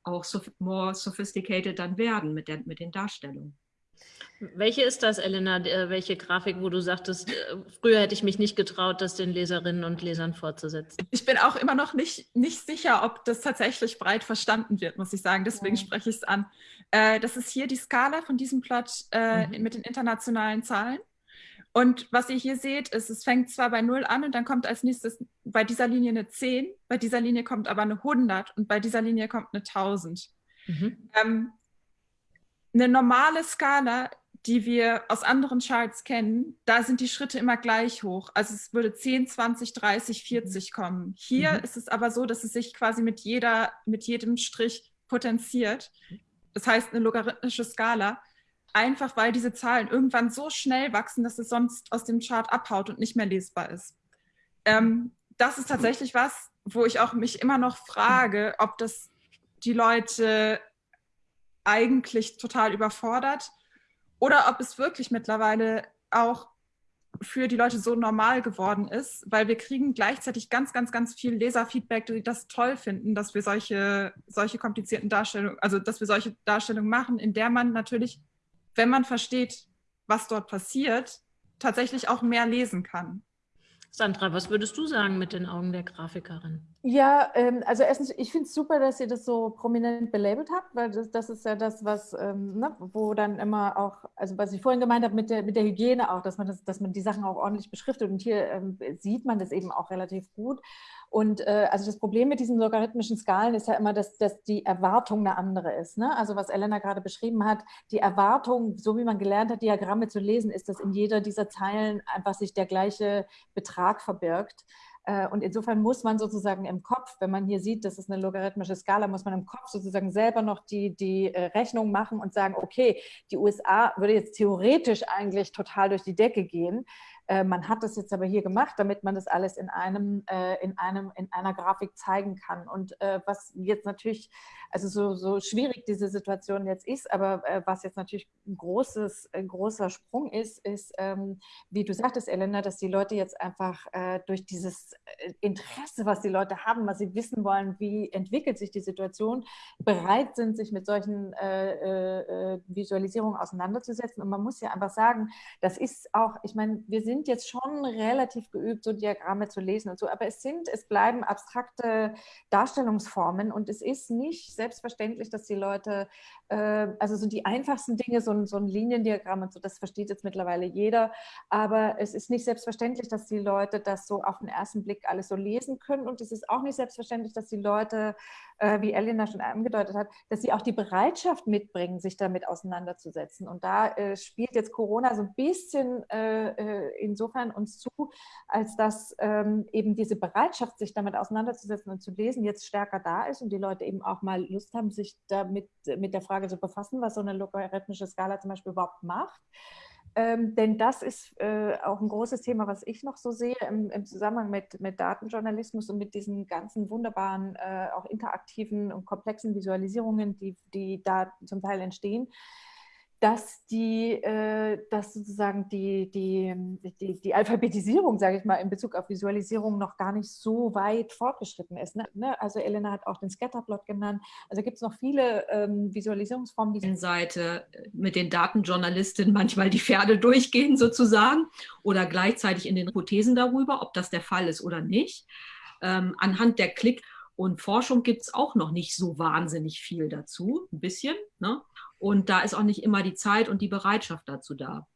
auch so more sophisticated dann werden mit, der, mit den Darstellungen. Welche ist das, Elena? Äh, welche Grafik, wo du sagtest, äh, früher hätte ich mich nicht getraut, das den Leserinnen und Lesern fortzusetzen? Ich bin auch immer noch nicht, nicht sicher, ob das tatsächlich breit verstanden wird, muss ich sagen. Deswegen ja. spreche ich es an. Äh, das ist hier die Skala von diesem Plot äh, mhm. mit den internationalen Zahlen. Und was ihr hier seht, ist, es fängt zwar bei 0 an und dann kommt als nächstes bei dieser Linie eine 10, bei dieser Linie kommt aber eine 100 und bei dieser Linie kommt eine 1000. Mhm. Ähm, eine normale Skala, die wir aus anderen Charts kennen, da sind die Schritte immer gleich hoch. Also es würde 10, 20, 30, 40 kommen. Hier mhm. ist es aber so, dass es sich quasi mit, jeder, mit jedem Strich potenziert. Das heißt, eine logarithmische Skala. Einfach weil diese Zahlen irgendwann so schnell wachsen, dass es sonst aus dem Chart abhaut und nicht mehr lesbar ist. Ähm, das ist tatsächlich was, wo ich auch mich immer noch frage, ob das die Leute eigentlich total überfordert oder ob es wirklich mittlerweile auch für die Leute so normal geworden ist, weil wir kriegen gleichzeitig ganz, ganz, ganz viel Leserfeedback, die das toll finden, dass wir solche, solche komplizierten Darstellungen, also dass wir solche Darstellungen machen, in der man natürlich, wenn man versteht, was dort passiert, tatsächlich auch mehr lesen kann. Sandra, was würdest du sagen mit den Augen der Grafikerin? Ja, ähm, also erstens, ich finde es super, dass ihr das so prominent belabelt habt, weil das, das ist ja das, was, ähm, ne, wo dann immer auch, also was ich vorhin gemeint habe mit der, mit der Hygiene auch, dass man, das, dass man die Sachen auch ordentlich beschriftet und hier ähm, sieht man das eben auch relativ gut. Und äh, also das Problem mit diesen logarithmischen Skalen ist ja immer, dass, dass die Erwartung eine andere ist. Ne? Also was Elena gerade beschrieben hat, die Erwartung, so wie man gelernt hat, Diagramme zu lesen, ist, dass in jeder dieser Zeilen einfach sich der gleiche Betrag verbirgt. Äh, und insofern muss man sozusagen im Kopf, wenn man hier sieht, das ist eine logarithmische Skala, muss man im Kopf sozusagen selber noch die, die äh, Rechnung machen und sagen, okay, die USA würde jetzt theoretisch eigentlich total durch die Decke gehen. Äh, man hat das jetzt aber hier gemacht, damit man das alles in einem, äh, in einem, in einer Grafik zeigen kann. Und äh, was jetzt natürlich, also so, so schwierig diese Situation jetzt ist, aber was jetzt natürlich ein großes, ein großer Sprung ist, ist, ähm, wie du sagtest, Elena, dass die Leute jetzt einfach durch dieses Interesse, was die Leute haben, was sie wissen wollen, wie entwickelt sich die Situation, bereit sind, sich mit solchen Visualisierungen auseinanderzusetzen. Und man muss ja einfach sagen, das ist auch, ich meine, wir sind sind jetzt schon relativ geübt, so Diagramme zu lesen und so, aber es sind, es bleiben abstrakte Darstellungsformen und es ist nicht selbstverständlich, dass die Leute, äh, also so die einfachsten Dinge, so ein, so ein Liniendiagramm und so, das versteht jetzt mittlerweile jeder, aber es ist nicht selbstverständlich, dass die Leute das so auf den ersten Blick alles so lesen können und es ist auch nicht selbstverständlich, dass die Leute, äh, wie Elena schon angedeutet hat, dass sie auch die Bereitschaft mitbringen, sich damit auseinanderzusetzen. Und da äh, spielt jetzt Corona so ein bisschen äh, äh, insofern uns zu, als dass ähm, eben diese Bereitschaft, sich damit auseinanderzusetzen und zu lesen, jetzt stärker da ist und die Leute eben auch mal Lust haben, sich damit mit der Frage zu befassen, was so eine logarithmische Skala zum Beispiel überhaupt macht. Ähm, denn das ist äh, auch ein großes Thema, was ich noch so sehe im, im Zusammenhang mit, mit, Datenjournalismus und mit diesen ganzen wunderbaren, äh, auch interaktiven und komplexen Visualisierungen, die, die da zum Teil entstehen dass die, äh, dass sozusagen die, die, die, die Alphabetisierung, sage ich mal, in Bezug auf Visualisierung noch gar nicht so weit fortgeschritten ist. Ne? ne? Also Elena hat auch den Scatterplot genannt. Also gibt es noch viele ähm, Visualisierungsformen, die Seite äh, mit den Datenjournalistinnen manchmal die Pferde durchgehen sozusagen oder gleichzeitig in den Hypothesen darüber, ob das der Fall ist oder nicht. Ähm, anhand der Klick- und Forschung gibt es auch noch nicht so wahnsinnig viel dazu, ein bisschen. Ne? Und da ist auch nicht immer die Zeit und die Bereitschaft dazu da.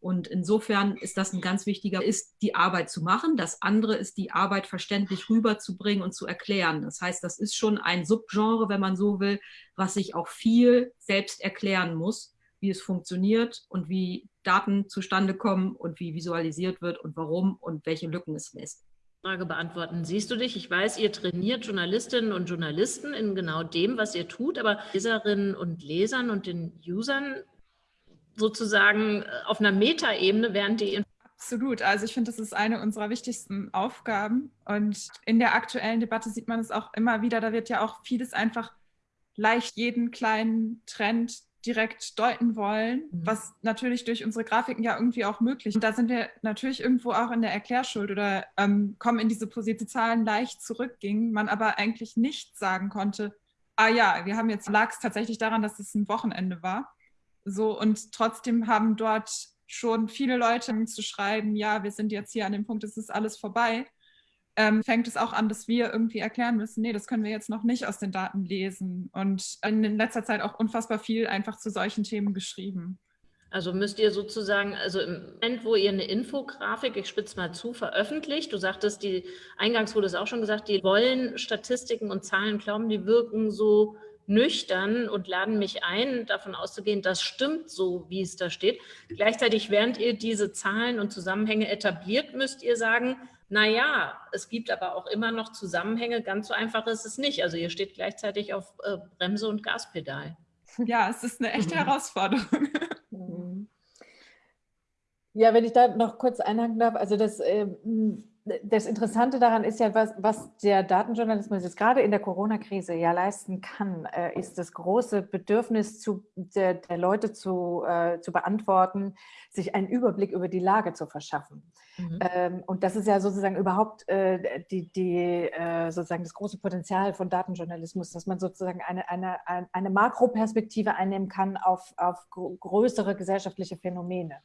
Und insofern ist das ein ganz wichtiger, ist die Arbeit zu machen. Das andere ist die Arbeit verständlich rüberzubringen und zu erklären. Das heißt, das ist schon ein Subgenre, wenn man so will, was sich auch viel selbst erklären muss, wie es funktioniert und wie Daten zustande kommen und wie visualisiert wird und warum und welche Lücken es lässt. Frage beantworten. Siehst du dich? Ich weiß, ihr trainiert Journalistinnen und Journalisten in genau dem, was ihr tut, aber Leserinnen und Lesern und den Usern sozusagen äh, auf einer Metaebene, während die Absolut. Also ich finde, das ist eine unserer wichtigsten Aufgaben. Und in der aktuellen Debatte sieht man es auch immer wieder. Da wird ja auch vieles einfach leicht jeden kleinen Trend direkt deuten wollen, mhm. was natürlich durch unsere Grafiken ja irgendwie auch möglich ist. Und da sind wir natürlich irgendwo auch in der Erklärschuld oder ähm, kommen in diese Position, Zahlen leicht zurückgingen, man aber eigentlich nicht sagen konnte, ah ja, wir haben jetzt, lag es tatsächlich daran, dass es ein Wochenende war. So, und trotzdem haben dort schon viele Leute zu schreiben, ja, wir sind jetzt hier an dem Punkt, es ist alles vorbei ähm, fängt es auch an, dass wir irgendwie erklären müssen, nee, das können wir jetzt noch nicht aus den Daten lesen. Und in letzter Zeit auch unfassbar viel einfach zu solchen Themen geschrieben. Also müsst ihr sozusagen, also im Moment, wo ihr eine Infografik, ich spitze mal zu, veröffentlicht, du sagtest, die, eingangs wurde es auch schon gesagt, die wollen Statistiken und Zahlen glauben, die wirken so nüchtern und laden mich ein, davon auszugehen, das stimmt so, wie es da steht. Gleichzeitig, während ihr diese Zahlen und Zusammenhänge etabliert, müsst ihr sagen, naja, es gibt aber auch immer noch Zusammenhänge, ganz so einfach ist es nicht. Also ihr steht gleichzeitig auf äh, Bremse und Gaspedal. [LAUGHS] Ja, es ist eine echte mhm. Herausforderung. Mhm. Ja, wenn ich da noch kurz einhaken darf, also das, äh, das Interessante daran ist ja, was, was der Datenjournalismus jetzt gerade in der Corona-Krise ja leisten kann, äh, ist das große Bedürfnis zu, der, der Leute zu, äh, zu beantworten, sich einen Überblick über die Lage zu verschaffen. Mhm. Ähm, und das ist ja sozusagen überhaupt äh, die, die, äh, sozusagen das große Potenzial von Datenjournalismus, dass man sozusagen eine, eine, eine Makroperspektive einnehmen kann auf, auf größere gesellschaftliche Phänomene.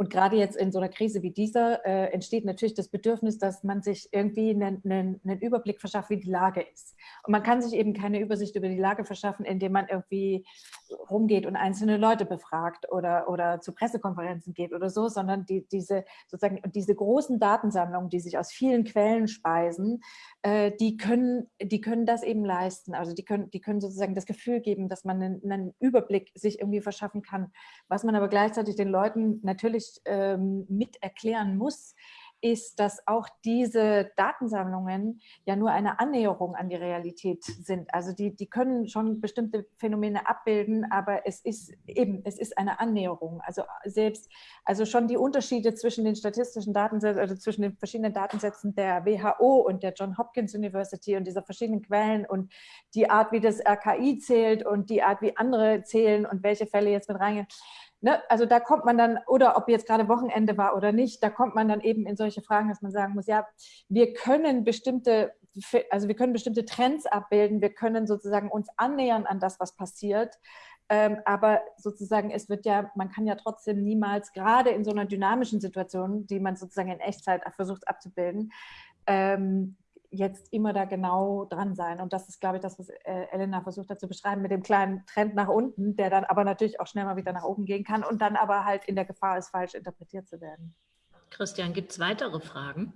Und gerade jetzt in so einer Krise wie dieser äh, entsteht natürlich das Bedürfnis, dass man sich irgendwie einen, einen, einen, Überblick verschafft, wie die Lage ist. Und man kann sich eben keine Übersicht über die Lage verschaffen, indem man irgendwie rumgeht und einzelne Leute befragt oder, oder zu Pressekonferenzen geht oder so, sondern die, diese, sozusagen, diese großen Datensammlungen, die sich aus vielen Quellen speisen, äh, die, können, die können das eben leisten. Also die können, die können sozusagen das Gefühl geben, dass man einen, einen Überblick sich irgendwie verschaffen kann. Was man aber gleichzeitig den Leuten natürlich ähm, mit erklären muss, ist, dass auch diese Datensammlungen ja nur eine Annäherung an die Realität sind. Also die, die können schon bestimmte Phänomene abbilden, aber es ist eben, es ist eine Annäherung. Also selbst, also schon die Unterschiede zwischen den statistischen Datensätzen, also zwischen den verschiedenen Datensätzen der WHO und der John Hopkins University und dieser verschiedenen Quellen und die Art, wie das RKI zählt und die Art, wie andere zählen und welche Fälle jetzt mit reingehen ne, also da kommt man dann, oder ob jetzt gerade Wochenende war oder nicht, da kommt man dann eben in solche Fragen, dass man sagen muss, ja, wir können bestimmte, also wir können bestimmte Trends abbilden, wir können sozusagen uns annähern an das, was passiert. Ähm, aber sozusagen, es wird ja, man kann ja trotzdem niemals, gerade in so einer dynamischen Situation, die man sozusagen in Echtzeit versucht abzubilden, ähm, jetzt immer da genau dran sein. Und das ist, glaube ich, das, was äh, Elena versucht hat zu beschreiben mit dem kleinen Trend nach unten, der dann aber natürlich auch schnell mal wieder nach oben gehen kann und dann aber halt in der Gefahr ist, falsch interpretiert zu werden. Christian, gibt es weitere Fragen?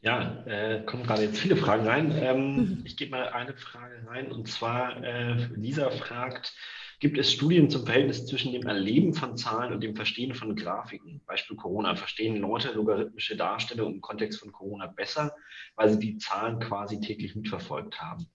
Ja, äh, kommen gerade jetzt viele Fragen rein. Ähm, [LAUGHS] ich gebe mal eine Frage rein und zwar, äh, Lisa fragt, Gibt es Studien zum Verhältnis zwischen dem Erleben von Zahlen und dem Verstehen von Grafiken? Beispiel Corona. Verstehen Leute logarithmische Darstellungen im Kontext von Corona besser, weil sie die Zahlen quasi täglich mitverfolgt haben?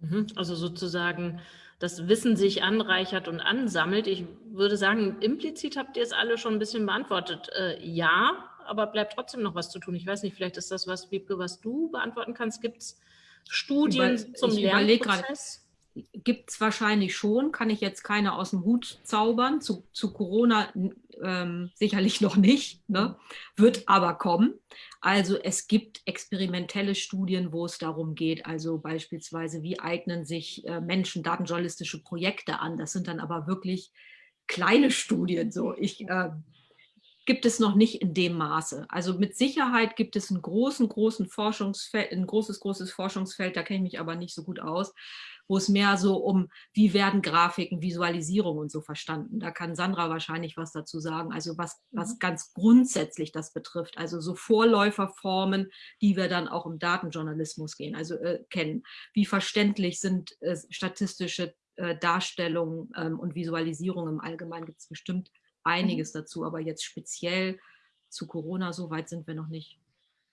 Mhm. Also sozusagen das Wissen sich anreichert und ansammelt. Ich würde sagen, implizit habt ihr es alle schon ein bisschen beantwortet. Äh, ja, aber bleibt trotzdem noch was zu tun. Ich weiß nicht, vielleicht ist das was, Wiebke, was du beantworten kannst. Gibt es Studien Über, zum Lernprozess? Gibt es wahrscheinlich schon, kann ich jetzt keine aus dem Hut zaubern, zu, zu Corona ähm, sicherlich noch nicht, ne? wird aber kommen. Also es gibt experimentelle Studien, wo es darum geht, also beispielsweise, wie eignen sich äh, Menschen datenjournalistische Projekte an. Das sind dann aber wirklich kleine Studien. So. Ich, äh, gibt es noch nicht in dem Maße. Also mit Sicherheit gibt es einen großen, großen Forschungsfeld, ein großes, großes Forschungsfeld, da kenne ich mich aber nicht so gut aus, wo es mehr so um, wie werden Grafiken, Visualisierung und so verstanden. Da kann Sandra wahrscheinlich was dazu sagen, also was, was mhm. ganz grundsätzlich das betrifft, also so Vorläuferformen, die wir dann auch im Datenjournalismus gehen, also äh, kennen. Wie verständlich sind äh, statistische äh, Darstellungen ähm, und Visualisierungen im Allgemeinen, gibt es bestimmt einiges mhm. dazu, aber jetzt speziell zu Corona, so weit sind wir noch nicht.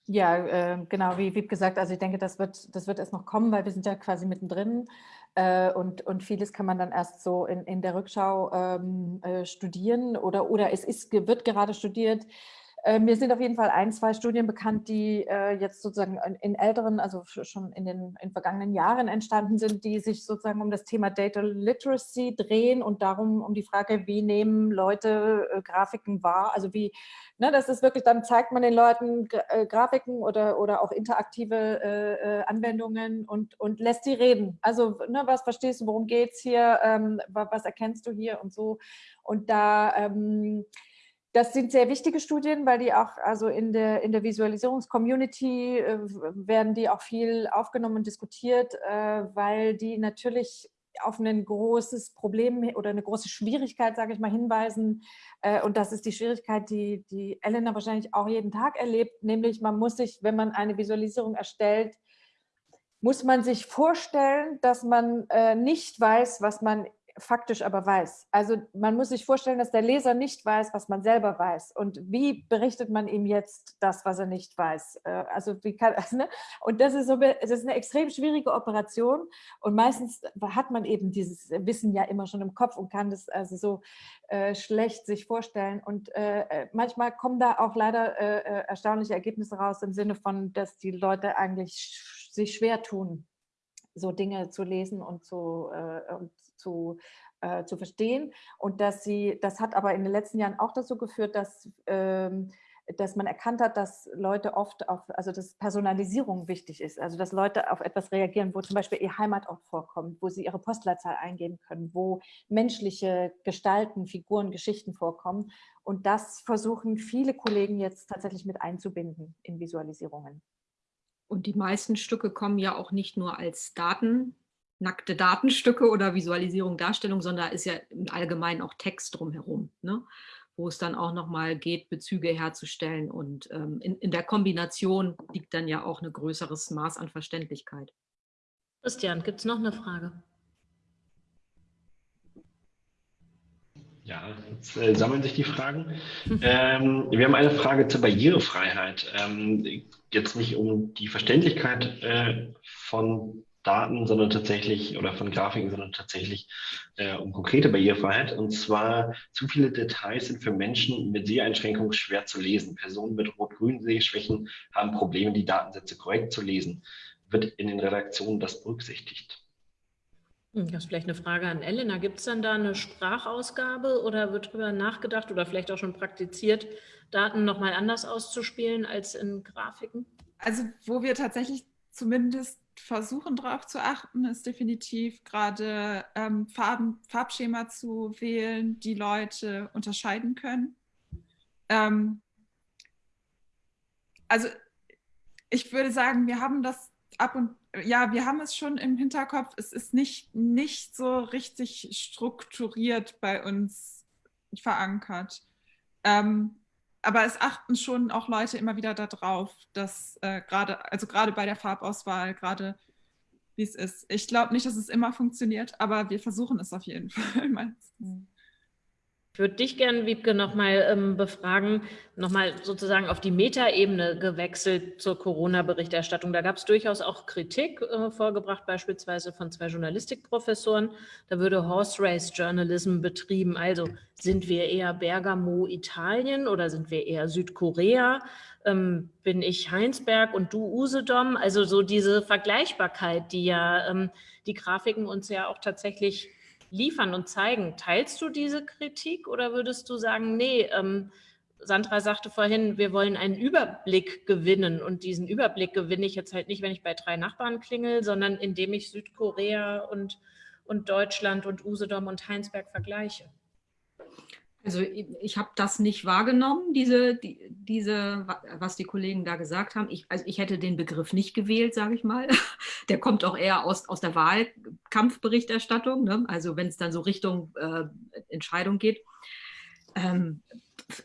Ja, äh, genau, wie Wieb gesagt, also ich denke, das wird, das wird erst noch kommen, weil wir sind ja quasi mittendrin äh, und, und vieles kann man dann erst so in, in der Rückschau ähm, äh, studieren oder, oder es ist, wird gerade studiert. Äh, mir sind auf jeden Fall ein, zwei Studien bekannt, die äh, jetzt sozusagen in älteren, also schon in den in vergangenen Jahren entstanden sind, die sich sozusagen um das Thema Data Literacy drehen und darum um die Frage, wie nehmen Leute äh, Grafiken wahr, also wie, ne, das ist wirklich, dann zeigt man den Leuten äh, Grafiken oder, oder auch interaktive äh, Anwendungen und, und lässt sie reden. Also ne, was verstehst du, worum geht es hier, ähm, was erkennst du hier und so. Und da ähm, das sind sehr wichtige Studien, weil die auch, also in der, in der Visualisierungscommunity äh, werden die auch viel aufgenommen und diskutiert, äh, weil die natürlich auf ein großes Problem oder eine große Schwierigkeit, sage ich mal, hinweisen. Äh, und das ist die Schwierigkeit, die, die Elena wahrscheinlich auch jeden Tag erlebt, nämlich man muss sich, wenn man eine Visualisierung erstellt, muss man sich vorstellen, dass man äh, nicht weiß, was man faktisch aber weiß. Also man muss sich vorstellen, dass der Leser nicht weiß, was man selber weiß. Und wie berichtet man ihm jetzt das, was er nicht weiß? Äh, also wie kann also, ne? Und das ist so, das ist eine extrem schwierige Operation. Und meistens hat man eben dieses Wissen ja immer schon im Kopf und kann das also so äh, schlecht sich vorstellen. Und äh, äh manchmal kommen da auch leider äh, äh, erstaunliche Ergebnisse raus im Sinne von, dass die Leute eigentlich sich schwer tun, so Dinge zu lesen und zu, äh, und zu, äh, zu verstehen. Und dass sie, das hat aber in den letzten Jahren auch dazu geführt, dass, ähm, dass man erkannt hat, dass Leute oft auf, also dass Personalisierung wichtig ist, also dass Leute auf etwas reagieren, wo zum Beispiel ihr Heimatort vorkommt, wo sie ihre Postleitzahl eingeben können, wo menschliche Gestalten, Figuren, Geschichten vorkommen. Und das versuchen viele Kollegen jetzt tatsächlich mit einzubinden in Visualisierungen. Und die meisten Stücke kommen ja auch nicht nur als Daten nackte Datenstücke oder Visualisierung, Darstellung, sondern ist ja im Allgemeinen auch Text drumherum, ne? wo es dann auch nochmal geht, Bezüge herzustellen. Und ähm, in, in der Kombination liegt dann ja auch ein größeres Maß an Verständlichkeit. Christian, gibt es noch eine Frage? Ja, jetzt äh, sammeln sich die Fragen. ähm, wir haben eine Frage zur Barrierefreiheit. Ähm, jetzt nicht um die Verständlichkeit äh, von Daten, sondern tatsächlich, oder von Grafiken, sondern tatsächlich äh, um konkrete Barrierefreiheit. Und zwar, zu viele Details sind für Menschen mit Seheinschränkungen schwer zu lesen. Personen mit rot-grünen Sehschwächen haben Probleme, die Datensätze korrekt zu lesen. Wird in den Redaktionen das berücksichtigt? Hm, das ist vielleicht eine Frage an Elena. Gibt es dann da eine Sprachausgabe oder wird darüber nachgedacht oder vielleicht auch schon praktiziert, Daten nochmal anders auszuspielen als in Grafiken? Also wo wir tatsächlich zumindest versuchen darauf zu achten, ist definitiv gerade ähm, Farben, Farbschema zu wählen, die Leute unterscheiden können. Ähm, also ich würde sagen, wir haben das ab und ja, wir haben es schon im Hinterkopf. Es ist nicht, nicht so richtig strukturiert bei uns verankert. Ähm, aber es achten schon auch Leute immer wieder darauf, dass äh, gerade, also gerade bei der Farbauswahl, gerade wie es ist. Ich glaube nicht, dass es immer funktioniert, aber wir versuchen es auf jeden [LAUGHS] Fall meistens. Ich würde dich gerne, Wiebke, nochmal ähm, befragen, nochmal sozusagen auf die Metaebene gewechselt zur Corona-Berichterstattung. Da gab es durchaus auch Kritik äh, vorgebracht, beispielsweise von zwei Journalistikprofessoren. Da würde Horse Race Journalism betrieben. Also sind wir eher Bergamo, Italien oder sind wir eher Südkorea? Ähm, bin ich Heinsberg und du Usedom? Also so diese Vergleichbarkeit, die ja ähm, die Grafiken uns ja auch tatsächlich liefern und zeigen. Teilst du diese Kritik oder würdest du sagen, nee, ähm, Sandra sagte vorhin, wir wollen einen Überblick gewinnen und diesen Überblick gewinne ich jetzt halt nicht, wenn ich bei drei Nachbarn klingel, sondern indem ich Südkorea und, und Deutschland und Usedom und Heinsberg vergleiche. Also ich habe das nicht wahrgenommen, diese, die, diese, was die Kollegen da gesagt haben. Ich, also ich hätte den Begriff nicht gewählt, sage ich mal. [LAUGHS] Der kommt auch eher aus, aus der Wahlkampfberichterstattung, ne? also wenn es dann so Richtung äh, Entscheidung geht. Ähm,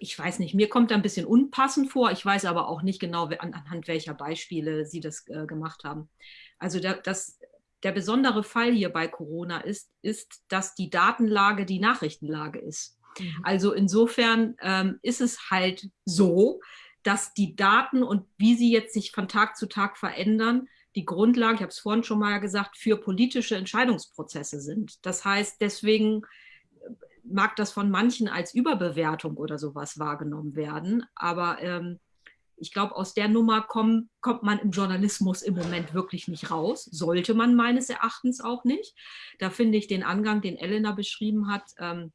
ich weiß nicht, mir kommt da ein bisschen unpassend vor. Ich weiß aber auch nicht genau, an, anhand welcher Beispiele Sie das äh, gemacht haben. Also der, das, der besondere Fall hier bei Corona ist, ist, dass die Datenlage die Nachrichtenlage ist. Mhm. Also insofern ähm, ist es halt so, dass die Daten und wie sie jetzt sich von Tag zu Tag verändern, die Grundlage, ich habe es vorhin schon mal gesagt, für politische Entscheidungsprozesse sind. Das heißt, deswegen äh, mag das von manchen als Überbewertung oder sowas wahrgenommen werden. Aber ähm, ich glaube, aus der Nummer komm, kommt man im Journalismus im Moment wirklich nicht raus. Sollte man meines Erachtens auch nicht. Da finde ich den Angang, den Elena beschrieben hat, ähm,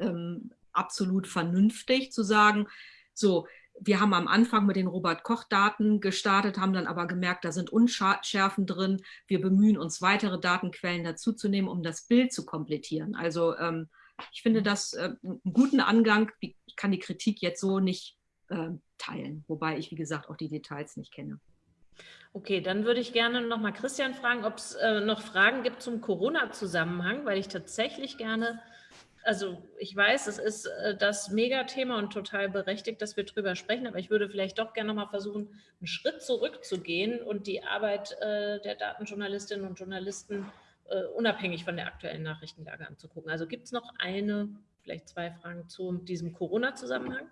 ähm, absolut vernünftig zu sagen, so, wir haben am Anfang mit den Robert-Koch-Daten gestartet, haben dann aber gemerkt, da sind Unschärfen drin. Wir bemühen uns, weitere Datenquellen dazuzunehmen, um das Bild zu komplettieren. Also ähm, ich finde das äh, einen guten Angang. Ich kann die Kritik jetzt so nicht äh, teilen, wobei ich, wie gesagt, auch die Details nicht kenne. Okay, dann würde ich gerne noch mal Christian fragen, ob es äh, noch Fragen gibt zum Corona-Zusammenhang, weil ich tatsächlich gerne also ich weiß, es ist äh, das Megathema und total berechtigt, dass wir drüber sprechen, aber ich würde vielleicht doch gerne noch mal versuchen, einen Schritt zurückzugehen und die Arbeit äh, der Datenjournalistinnen und Journalisten äh, unabhängig von der aktuellen Nachrichtenlage anzugucken. Also gibt es noch eine, vielleicht zwei Fragen zu diesem Corona-Zusammenhang?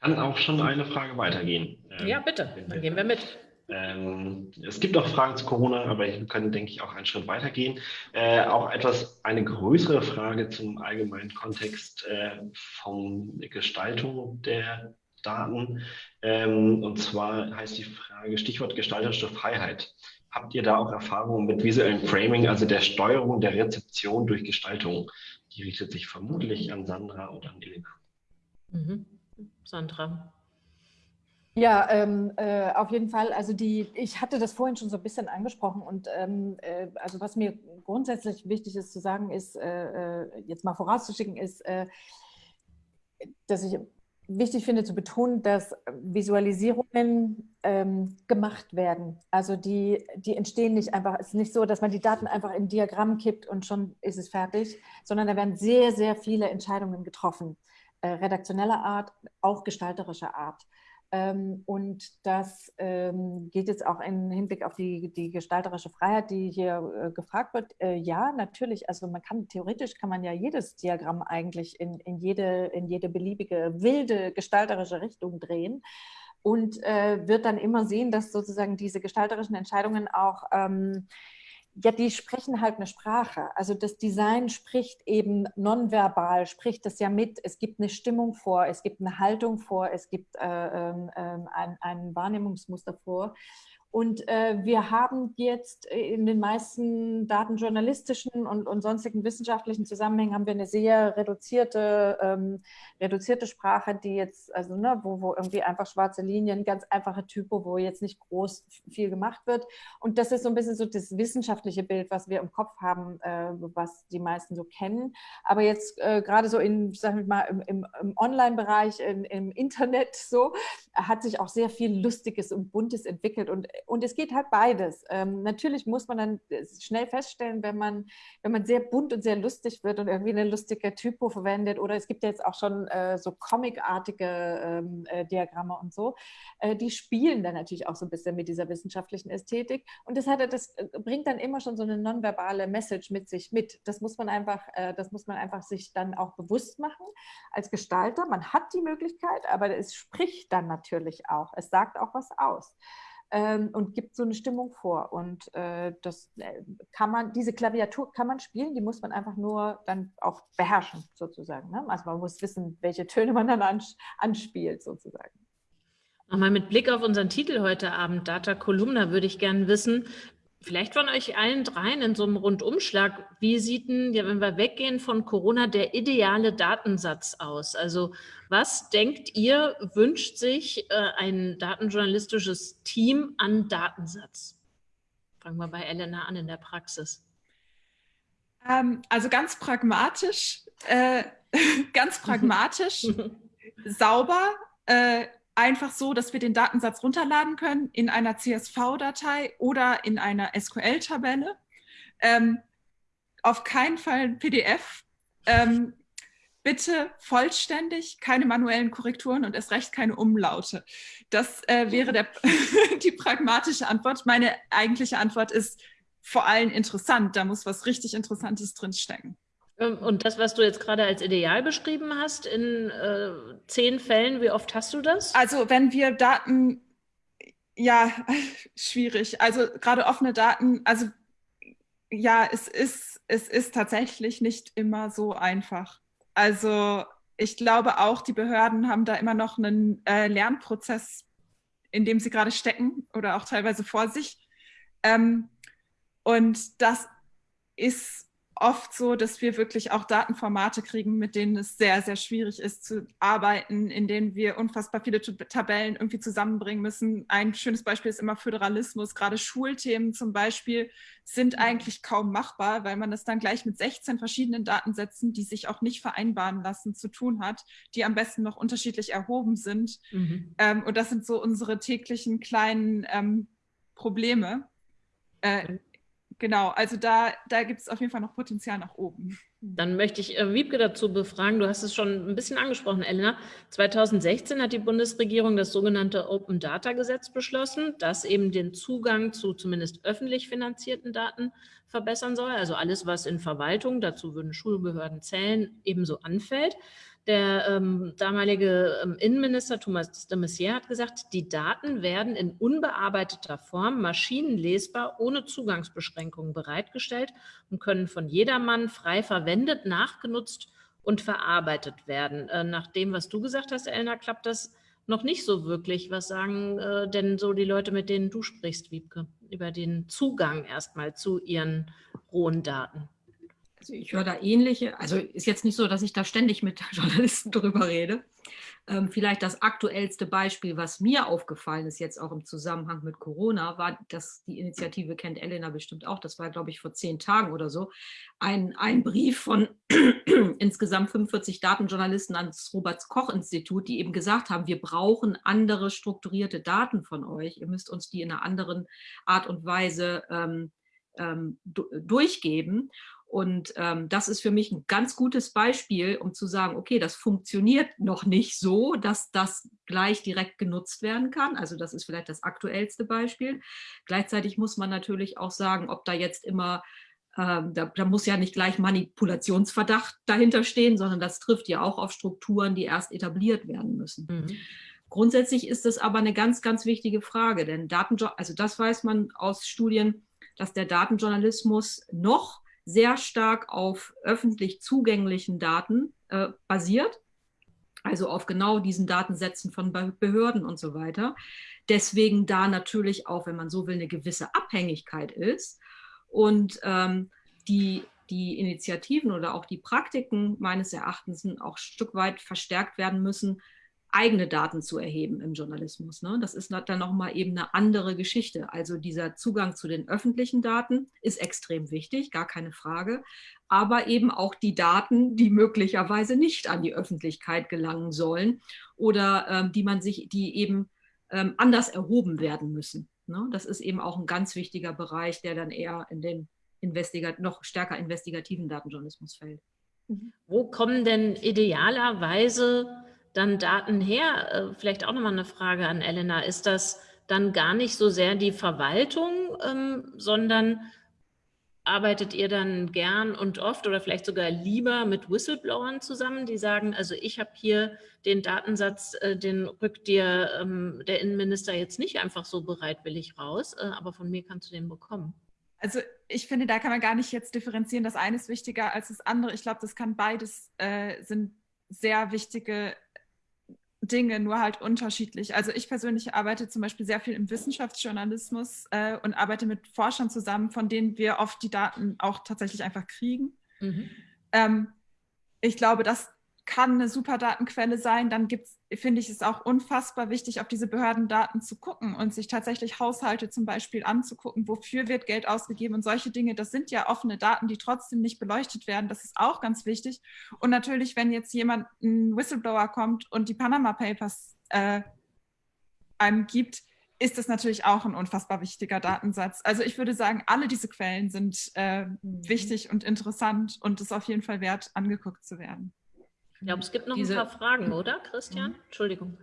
Kann auch schon eine Frage weitergehen. Ja, bitte, dann gehen wir mit. Ähm, es gibt auch Fragen zu Corona, aber wir können, denke ich, auch einen Schritt weitergehen. Äh, auch etwas, eine größere Frage zum allgemeinen Kontext äh, von Gestaltung der Daten. Ähm, und zwar heißt die Frage, Stichwort gestalterische Freiheit. Habt ihr da auch Erfahrungen mit visuellem Framing, also der Steuerung der Rezeption durch Gestaltung? Die richtet sich vermutlich an Sandra oder an Elena. Mhm. Sandra. Ja, ähm, äh, auf jeden Fall. Also die, ich hatte das vorhin schon so ein bisschen angesprochen und ähm, äh, also was mir grundsätzlich wichtig ist zu sagen, ist äh, äh jetzt mal vorauszuschicken, ist, äh, dass ich wichtig finde zu betonen, dass Visualisierungen ähm, gemacht werden. Also die, die entstehen nicht einfach. Es ist nicht so, dass man die Daten einfach in ein Diagramm kippt und schon ist es fertig, sondern da werden sehr, sehr viele Entscheidungen getroffen. Äh, redaktioneller Art, auch gestalterischer Art. Ähm, und das ähm, geht jetzt auch im Hinblick auf die, die gestalterische Freiheit, die hier äh, gefragt wird. Äh, ja, natürlich. Also man kann theoretisch kann man ja jedes Diagramm eigentlich in, in, jede, in jede beliebige wilde gestalterische Richtung drehen und äh, wird dann immer sehen, dass sozusagen diese gestalterischen Entscheidungen auch ähm, ja, die sprechen halt eine Sprache. Also das Design spricht eben nonverbal, spricht das ja mit. Es gibt eine Stimmung vor, es gibt eine Haltung vor, es gibt äh, äh, ein, ein Wahrnehmungsmuster vor. Und äh, wir haben jetzt in den meisten datenjournalistischen und, und sonstigen wissenschaftlichen Zusammenhängen haben wir eine sehr reduzierte, ähm, reduzierte Sprache, die jetzt, also ne, wo, wo irgendwie einfach schwarze Linien, ganz einfache Typo, wo jetzt nicht groß viel gemacht wird. Und das ist so ein bisschen so das wissenschaftliche Bild, was wir im Kopf haben, äh, was die meisten so kennen. Aber jetzt äh, gerade so in, sag ich mal, im, im, im Online-Bereich, im Internet so, hat sich auch sehr viel Lustiges und Buntes entwickelt. Und und es geht halt beides. Ähm, natürlich muss man dann äh, schnell feststellen, wenn man, wenn man sehr bunt und sehr lustig wird und irgendwie eine lustige Typo verwendet oder es gibt ja jetzt auch schon äh, so comicartige ähm, äh, Diagramme und so, äh, die spielen dann natürlich auch so ein bisschen mit dieser wissenschaftlichen Ästhetik und das, hat, das äh, bringt dann immer schon so eine nonverbale Message mit sich mit. Das muss man einfach, äh, das muss man einfach sich dann auch bewusst machen als Gestalter. Man hat die Möglichkeit, aber es spricht dann natürlich auch. Es sagt auch was aus ähm, und gibt so eine Stimmung vor. Und äh, das äh, kann man, diese Klaviatur kann man spielen, die muss man einfach nur dann auch beherrschen, sozusagen. Ne? Also man muss wissen, welche Töne man dann ans anspielt, sozusagen. Nochmal mit Blick auf unseren Titel heute Abend, Data Columna, würde ich gerne wissen, Vielleicht von euch allen dreien in so einem Rundumschlag, wie sieht denn, ja, wenn wir weggehen von Corona, der ideale Datensatz aus? Also was denkt ihr, wünscht sich äh, ein datenjournalistisches Team an Datensatz? Fangen wir bei Elena an in der Praxis. Ähm, also ganz pragmatisch, äh, [LAUGHS] ganz pragmatisch, [LAUGHS] sauber, äh, einfach so, dass wir den Datensatz runterladen können in einer CSV-Datei oder in einer SQL-Tabelle. Ähm, auf keinen Fall ein PDF. Ähm, bitte vollständig, keine manuellen Korrekturen und erst recht keine Umlaute. Das äh, wäre der, [LAUGHS] die pragmatische Antwort. Meine eigentliche Antwort ist vor allem interessant. Da muss was richtig Interessantes drinstecken. Ähm, und das, was du jetzt gerade als Ideal beschrieben hast, in äh, zehn Fällen, wie oft hast du das? Also wenn wir Daten, ja, [LAUGHS] schwierig. Also gerade offene Daten, also ja, es ist, es ist tatsächlich nicht immer so einfach. Also ich glaube auch, die Behörden haben da immer noch einen äh, Lernprozess, in dem sie gerade stecken oder auch teilweise vor sich. Ähm, und das ist oft so, dass wir wirklich auch Datenformate kriegen, mit denen es sehr, sehr schwierig ist zu arbeiten, in denen wir unfassbar viele Tabellen irgendwie zusammenbringen müssen. Ein schönes Beispiel ist immer Föderalismus. Gerade Schulthemen zum Beispiel sind mhm. eigentlich kaum machbar, weil man das dann gleich mit 16 verschiedenen Datensätzen, die sich auch nicht vereinbaren lassen, zu tun hat, die am besten noch unterschiedlich erhoben sind. Mhm. Ähm, und das sind so unsere täglichen kleinen ähm, Probleme. Äh, genau, also da, da gibt es auf jeden Fall noch Potenzial nach oben. Dann möchte ich äh, Wiebke dazu befragen. Du hast es schon ein bisschen angesprochen, Elena. 2016 hat die Bundesregierung das sogenannte Open Data Gesetz beschlossen, das eben den Zugang zu zumindest öffentlich finanzierten Daten verbessern soll. Also alles, was in Verwaltung, dazu würden Schulbehörden zählen, ebenso anfällt. Der ähm, damalige ähm, Innenminister Thomas de Maizière hat gesagt, die Daten werden in unbearbeiteter Form maschinenlesbar ohne Zugangsbeschränkungen bereitgestellt und können von jedermann frei verwendet, nachgenutzt und verarbeitet werden. Äh, nach dem, was du gesagt hast, Elna, klappt das noch nicht so wirklich. Was sagen äh, denn so die Leute, mit denen du sprichst, Wiebke, über den Zugang erstmal zu ihren rohen Daten? Ich höre da ähnliche, also ist jetzt nicht so, dass ich da ständig mit [LAUGHS] Journalisten drüber rede. Ähm, vielleicht das aktuellste Beispiel, was mir aufgefallen ist, jetzt auch im Zusammenhang mit Corona, war, dass die Initiative kennt Elena bestimmt auch, das war, glaube ich, vor zehn Tagen oder so, ein, ein Brief von [CLEARS THROAT] insgesamt 45 Datenjournalisten ans Robert-Koch-Institut, die eben gesagt haben, wir brauchen andere strukturierte Daten von euch. Ihr müsst uns die in einer anderen Art und Weise ähm, ähm, durchgeben. Und ähm, das ist für mich ein ganz gutes Beispiel, um zu sagen, okay, das funktioniert noch nicht so, dass das gleich direkt genutzt werden kann. Also das ist vielleicht das aktuellste Beispiel. Gleichzeitig muss man natürlich auch sagen, ob da jetzt immer, ähm, da, da muss ja nicht gleich Manipulationsverdacht dahinter stehen, sondern das trifft ja auch auf Strukturen, die erst etabliert werden müssen. Mhm. Grundsätzlich ist das aber eine ganz, ganz wichtige Frage, denn Daten, also das weiß man aus Studien, dass der Datenjournalismus noch sehr stark auf öffentlich zugänglichen Daten äh, basiert, also auf genau diesen Datensätzen von Behörden und so weiter. Deswegen da natürlich auch, wenn man so will, eine gewisse Abhängigkeit ist und ähm, die, die Initiativen oder auch die Praktiken meines Erachtens auch ein Stück weit verstärkt werden müssen, eigene Daten zu erheben im Journalismus. Ne? Das ist dann nochmal eben eine andere Geschichte. Also dieser Zugang zu den öffentlichen Daten ist extrem wichtig, gar keine Frage. Aber eben auch die Daten, die möglicherweise nicht an die Öffentlichkeit gelangen sollen oder ähm, die man sich, die eben ähm, anders erhoben werden müssen. Ne? Das ist eben auch ein ganz wichtiger Bereich, der dann eher in den noch stärker investigativen Datenjournalismus fällt. Wo kommen denn idealerweise dann Daten her? Äh, vielleicht auch nochmal eine Frage an Elena. Ist das dann gar nicht so sehr die Verwaltung, ähm, sondern arbeitet ihr dann gern und oft oder vielleicht sogar lieber mit Whistleblowern zusammen, die sagen, also ich habe hier den Datensatz, äh, den rückt dir ähm, der Innenminister jetzt nicht einfach so bereitwillig raus, äh, aber von mir kannst du den bekommen. Also ich finde, da kann man gar nicht jetzt differenzieren, das eine ist wichtiger als das andere. Ich glaube, das kann beides, äh, sind sehr wichtige Dinge, nur halt unterschiedlich. Also ich persönlich arbeite zum Beispiel sehr viel im Wissenschaftsjournalismus äh, und arbeite mit Forschern zusammen, von denen wir oft die Daten auch tatsächlich einfach kriegen. Mhm. Ähm, ich glaube, dass kann eine super Datenquelle sein. Dann gibt's, finde ich es auch unfassbar wichtig, auf diese Behördendaten zu gucken und sich tatsächlich Haushalte zum Beispiel anzugucken, wofür wird Geld ausgegeben und solche Dinge. Das sind ja offene Daten, die trotzdem nicht beleuchtet werden. Das ist auch ganz wichtig. Und natürlich, wenn jetzt jemand, ein Whistleblower kommt und die Panama Papers äh, einem gibt, ist das natürlich auch ein unfassbar wichtiger Datensatz. Also ich würde sagen, alle diese Quellen sind äh, wichtig und interessant und es ist auf jeden Fall wert, angeguckt zu werden. Ich glaube, es gibt noch Diese, ein paar Fragen, oder, Christian? Mhm. Entschuldigung.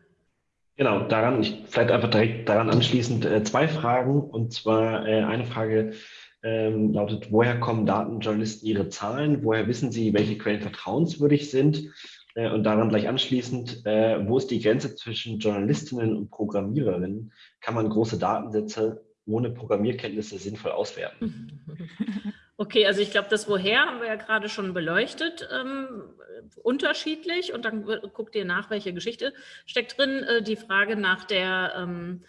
Genau, daran, ich, vielleicht einfach direkt daran anschließend äh, zwei Fragen. Und zwar äh, eine Frage ähm, lautet, woher kommen Datenjournalisten ihre Zahlen? Woher wissen sie, welche Quellen vertrauenswürdig sind? Äh, und daran gleich anschließend, äh, wo ist die Grenze zwischen Journalistinnen und Programmiererinnen? Kann man große Datensätze ohne Programmierkenntnisse sinnvoll auswerten? [LAUGHS] Okay, also ich glaube, das Woher haben wir ja gerade schon beleuchtet, ähm, unterschiedlich und dann guckt ihr nach, welche Geschichte steckt drin. Äh, die Frage nach der, ähm,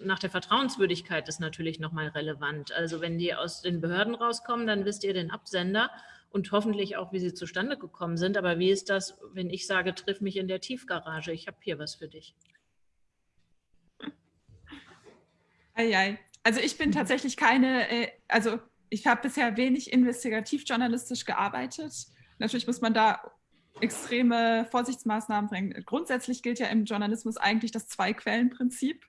nach der Vertrauenswürdigkeit ist natürlich nochmal relevant. Also wenn die aus den Behörden rauskommen, dann wisst ihr den Absender und hoffentlich auch, wie sie zustande gekommen sind. Aber wie ist das, wenn ich sage, triff mich in der Tiefgarage, ich habe hier was für dich? Eieiei. Also ich bin tatsächlich keine, äh, also ich habe bisher wenig investigativ-journalistisch gearbeitet. Natürlich muss man da extreme Vorsichtsmaßnahmen bringen. Grundsätzlich gilt ja im Journalismus eigentlich das Zwei-Quellen-Prinzip.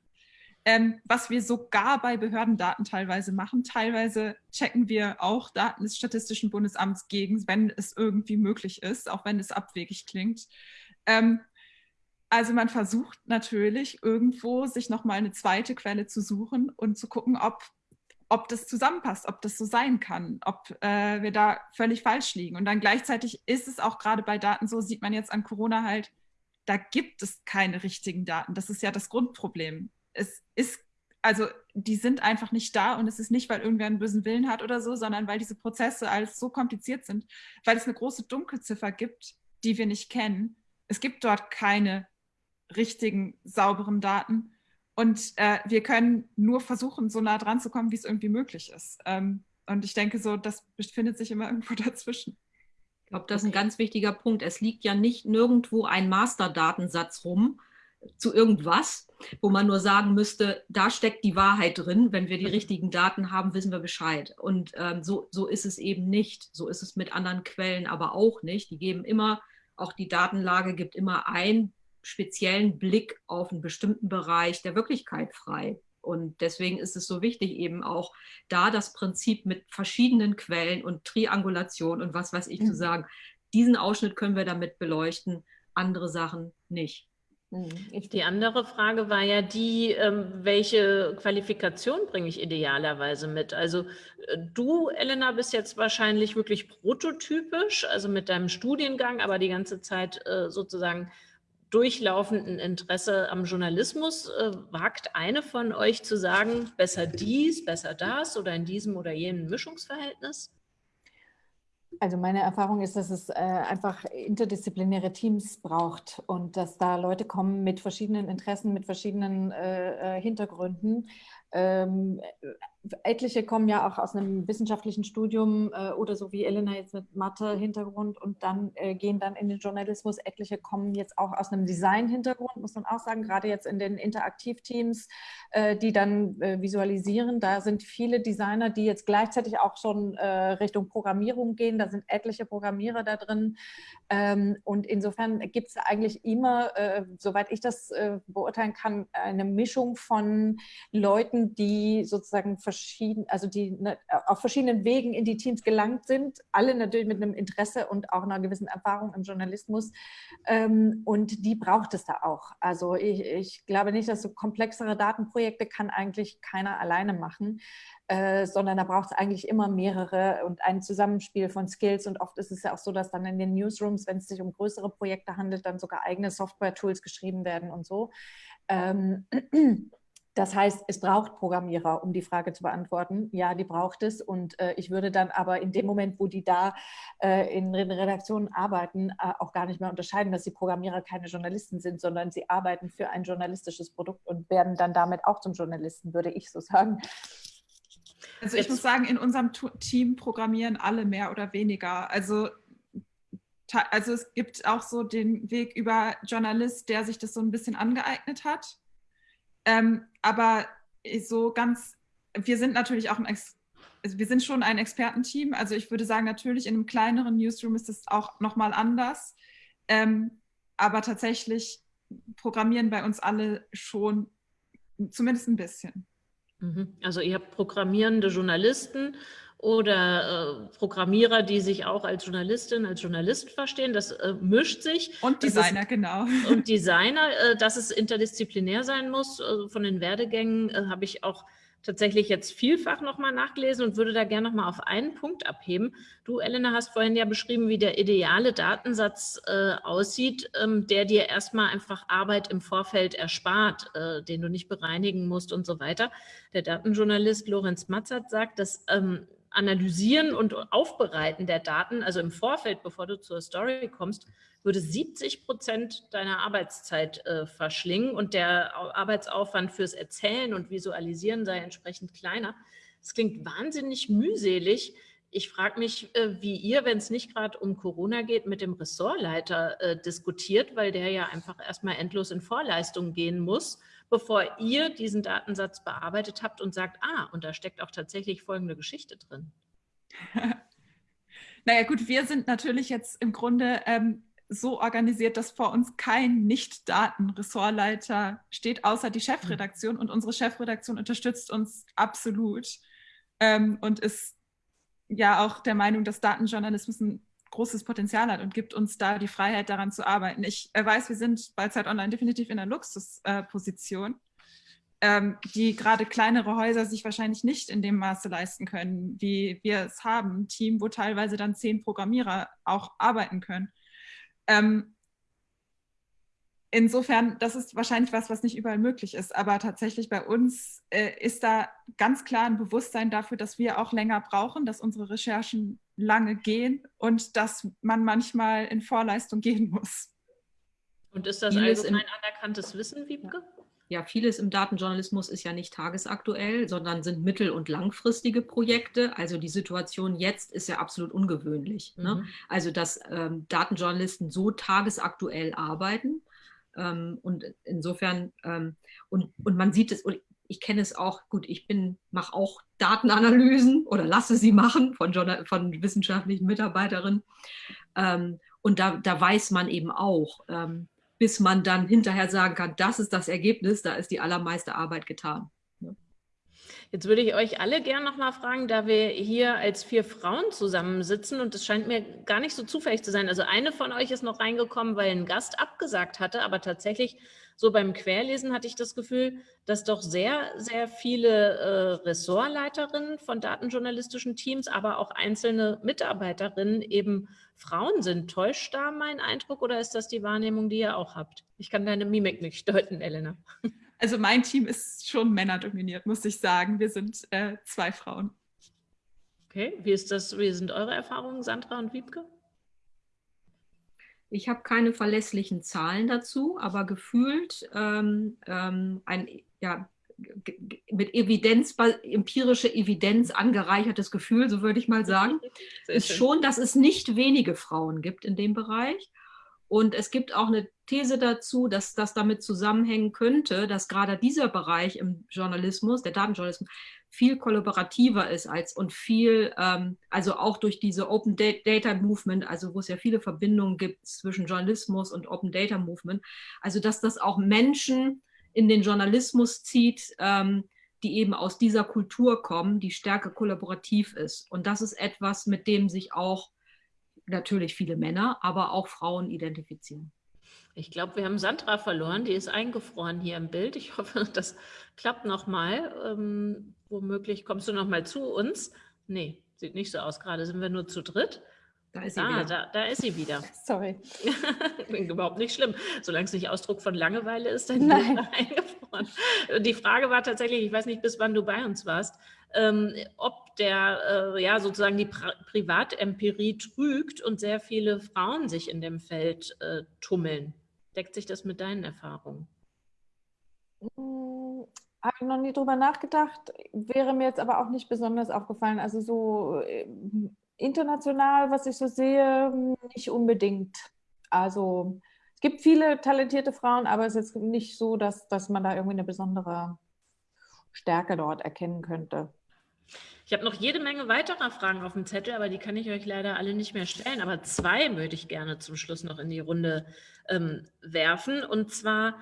ähm, was wir sogar bei Behördendaten teilweise machen. Teilweise checken wir auch Daten des Statistischen Bundesamts gegen, wenn es irgendwie möglich ist, auch wenn es abwegig klingt. Ähm, also man versucht natürlich irgendwo, sich nochmal eine zweite Quelle zu suchen und zu gucken, ob, ob das zusammenpasst, ob das so sein kann, ob äh, wir da völlig falsch liegen. Und dann gleichzeitig ist es auch gerade bei Daten so, sieht man jetzt an Corona halt, da gibt es keine richtigen Daten. Das ist ja das Grundproblem es ist, also die sind einfach nicht da und es ist nicht, weil irgendwer einen bösen Willen hat oder so, sondern weil diese Prozesse alles so kompliziert sind, weil es eine große Dunkelziffer gibt, die wir nicht kennen. Es gibt dort keine richtigen, sauberen Daten. Und äh, wir können nur versuchen, so nah dran zu kommen, wie es irgendwie möglich ist. Ähm, und ich denke so, das befindet sich immer [LAUGHS] irgendwo dazwischen. Ich glaube, das ist ein ganz wichtiger Punkt. Es liegt ja nicht nirgendwo ein Masterdatensatz rum, zu irgendwas, wo man nur sagen müsste, da steckt die Wahrheit drin. Wenn wir die richtigen Daten haben, wissen wir Bescheid. Und ähm, so, so ist es eben nicht. So ist es mit anderen Quellen aber auch nicht. Die geben immer, auch die Datenlage gibt immer einen speziellen Blick auf einen bestimmten Bereich der Wirklichkeit frei. Und deswegen ist es so wichtig, eben auch da das Prinzip mit verschiedenen Quellen und Triangulation und was weiß ich mhm. zu sagen, diesen Ausschnitt können wir damit beleuchten, andere Sachen nicht. Hm, die andere Frage war ja die, ähm, welche Qualifikation bringe ich idealerweise mit? Also äh, du, Elena, bist jetzt wahrscheinlich wirklich prototypisch, also mit deinem Studiengang, aber die ganze Zeit äh, sozusagen durchlaufenden Interesse am Journalismus. Äh, wagt eine von euch zu sagen, besser dies, besser das oder in diesem oder jenem Mischungsverhältnis? Also meine Erfahrung ist, dass es äh, einfach interdisziplinäre Teams braucht und dass da Leute kommen mit verschiedenen Interessen, mit verschiedenen äh, äh Hintergründen ähm, etliche kommen ja auch aus einem wissenschaftlichen Studium äh, oder so wie Elena jetzt mit Mathe-Hintergrund und dann äh, gehen dann in den Journalismus. Etliche kommen jetzt auch aus einem Design-Hintergrund, muss man auch sagen, gerade jetzt in den Interaktivteams, äh, die dann äh, visualisieren. Da sind viele Designer, die jetzt gleichzeitig auch schon äh, Richtung Programmierung gehen. Da sind etliche Programmierer da drin. Ähm, und insofern gibt es eigentlich immer, äh, soweit ich das beurteilen kann, eine Mischung von Leuten, die sozusagen verschieden, also die ne, auf verschiedenen Wegen in die Teams gelangt sind, alle natürlich mit einem Interesse und auch einer gewissen Erfahrung im Journalismus. Ähm, und die braucht es da auch. Also ich, ich glaube nicht, dass so komplexere Datenprojekte kann eigentlich keiner alleine machen. Äh, sondern da braucht es eigentlich immer mehrere und ein Zusammenspiel von Skills. Und oft ist es ja auch so, dass dann in den Newsrooms, wenn es sich um größere Projekte handelt, dann sogar eigene Software-Tools geschrieben werden und so. Ähm, das heißt, es braucht Programmierer, um die Frage zu beantworten. Ja, die braucht es. Und äh, ich würde dann aber in dem Moment, wo die da äh, in Redaktionen arbeiten, äh, auch gar nicht mehr unterscheiden, dass die Programmierer keine Journalisten sind, sondern sie arbeiten für ein journalistisches Produkt und werden dann damit auch zum Journalisten, würde ich so sagen. Also ich muss sagen, in unserem Team programmieren alle mehr oder weniger. Also also es gibt auch so den Weg über Journalist, der sich das so ein bisschen angeeignet hat ähm, aber so ganz, wir sind natürlich auch ein, Ex also wir sind schon ein Expertenteam. Also ich würde sagen, natürlich in einem kleineren Newsroom ist es auch nochmal anders. Ähm, aber tatsächlich programmieren bei uns alle schon zumindest ein bisschen. Mhm. Also ihr habt programmierende Journalisten oder äh, Programmierer, die sich auch als Journalistin, als Journalist verstehen. Das äh, mischt sich. Und Designer, ist, genau. Und Designer, äh, dass es interdisziplinär sein muss. Also von den Werdegängen äh, habe ich auch tatsächlich jetzt vielfach nochmal nachgelesen und würde da gerne nochmal auf einen Punkt abheben. Du, Elena, hast vorhin ja beschrieben, wie der ideale Datensatz äh, aussieht, ähm, der dir erstmal einfach Arbeit im Vorfeld erspart, den du nicht bereinigen musst und so weiter. Der Datenjournalist Lorenz Matzert sagt, dass ähm, Analysieren und Aufbereiten der Daten, also im Vorfeld, bevor du zur Story kommst, würde 70 Prozent deiner Arbeitszeit äh, verschlingen und der Arbeitsaufwand fürs Erzählen und Visualisieren sei entsprechend kleiner. Das klingt wahnsinnig mühselig. Ich frage mich, äh, wie ihr, wenn es nicht gerade um Corona geht, mit dem Ressortleiter äh, diskutiert, weil der ja einfach erstmal endlos in Vorleistungen gehen muss bevor ihr diesen Datensatz bearbeitet habt und sagt, ah, und da steckt auch tatsächlich folgende Geschichte drin? [LAUGHS] naja gut, wir sind natürlich jetzt im Grunde, ähm, so organisiert, dass vor uns kein Nicht-Daten-Ressortleiter steht, außer die Chefredaktion. Und unsere Chefredaktion unterstützt uns absolut ähm, und ist ja auch der Meinung, dass Datenjournalismus ein großes Potenzial hat und gibt uns da die Freiheit, daran zu arbeiten. Ich äh, weiß, wir sind bei Zeit Online definitiv in einer Luxusposition, äh, ähm, die gerade kleinere Häuser sich wahrscheinlich nicht in dem Maße leisten können, wie wir es haben. Ein Team, wo teilweise dann zehn Programmierer auch arbeiten können. Insofern, das ist wahrscheinlich was, was nicht überall möglich ist. Aber tatsächlich bei uns äh, ist da ganz klar ein Bewusstsein dafür, dass wir auch länger brauchen, dass unsere Recherchen lange gehen und dass man manchmal in Vorleistung gehen muss. Und ist das vieles allgemein anerkanntes Wissen, Wiebke? Ja, vieles im Datenjournalismus ist ja nicht tagesaktuell, sondern sind mittel- und langfristige Projekte. Also die Situation jetzt ist ja absolut ungewöhnlich. Ne? Mhm. Ne? Also dass ähm, Datenjournalisten so tagesaktuell arbeiten, ähm, und insofern, ähm, und, und man sieht es, und ich kenne es auch, gut, ich bin, mache auch Datenanalysen oder lasse sie machen von, von wissenschaftlichen Mitarbeiterinnen. Ähm, und da, da weiß man eben auch, ähm, bis man dann hinterher sagen kann, das ist das Ergebnis, da ist die allermeiste Arbeit getan. Jetzt würde ich euch alle gern noch mal fragen, da wir hier als vier Frauen zusammensitzen und es scheint mir gar nicht so zufällig zu sein. Also eine von euch ist noch reingekommen, weil ein Gast abgesagt hatte, aber tatsächlich so beim Querlesen hatte ich das Gefühl, dass doch sehr, sehr viele äh, Ressortleiterinnen von datenjournalistischen Teams, aber auch einzelne Mitarbeiterinnen eben Frauen sind. Täuscht da mein Eindruck oder ist das die Wahrnehmung, die ihr auch habt? Ich kann deine Mimik nicht deuten, Elena. Also mein Team ist schon männerdominiert, muss ich sagen. Wir sind äh, zwei Frauen. Okay, wie ist das, wie sind eure Erfahrungen, Sandra und Wiebke? Ich habe keine verlässlichen Zahlen dazu, aber gefühlt ähm, ähm, ein ja, mit Evidenz, empirische Evidenz angereichertes Gefühl, so würde ich mal sagen, ist schon, dass es nicht wenige Frauen gibt in dem Bereich. Und es gibt auch eine These dazu, dass das damit zusammenhängen könnte, dass gerade dieser Bereich im Journalismus, der Datenjournalismus, viel kollaborativer ist als und viel, ähm, also auch durch diese Open Data Movement, also wo es ja viele Verbindungen gibt zwischen Journalismus und Open Data Movement, also dass das auch Menschen in den Journalismus zieht, ähm, die eben aus dieser Kultur kommen, die stärker kollaborativ ist. Und das ist etwas, mit dem sich auch natürlich viele Männer, aber auch Frauen identifizieren. Ich glaube, wir haben Sandra verloren, die ist eingefroren hier im Bild. Ich hoffe, [LAUGHS] das klappt nochmal. Ähm, womöglich kommst du nochmal zu uns. Nee, sieht nicht so aus. Gerade sind wir nur zu dritt. Da ist sie ah, wieder. Da, da, ist sie wieder. [LAUGHS] Sorry. [LAUGHS] Überhaupt nicht schlimm. Solange es nicht Ausdruck von Langeweile ist, dann Nein. eingefroren. Die Frage war tatsächlich, ich weiß nicht, bis wann du bei uns warst, ähm, ob der, äh, ja, sozusagen die Pri Privatempirie trügt und sehr viele Frauen sich in dem Feld äh, tummeln. Deckt sich das mit deinen Erfahrungen? Hm, Habe ich noch nie drüber nachgedacht, wäre mir jetzt aber auch nicht besonders aufgefallen. Also so äh, international, was ich so sehe, nicht unbedingt. Also es gibt viele talentierte Frauen, aber es ist jetzt nicht so, dass, dass man da irgendwie eine besondere Stärke dort erkennen könnte. Ich habe noch jede Menge weiterer Fragen auf dem Zettel, aber die kann ich euch leider alle nicht mehr stellen. Aber zwei würde ich gerne zum Schluss noch in die Runde ähm, werfen. Und zwar,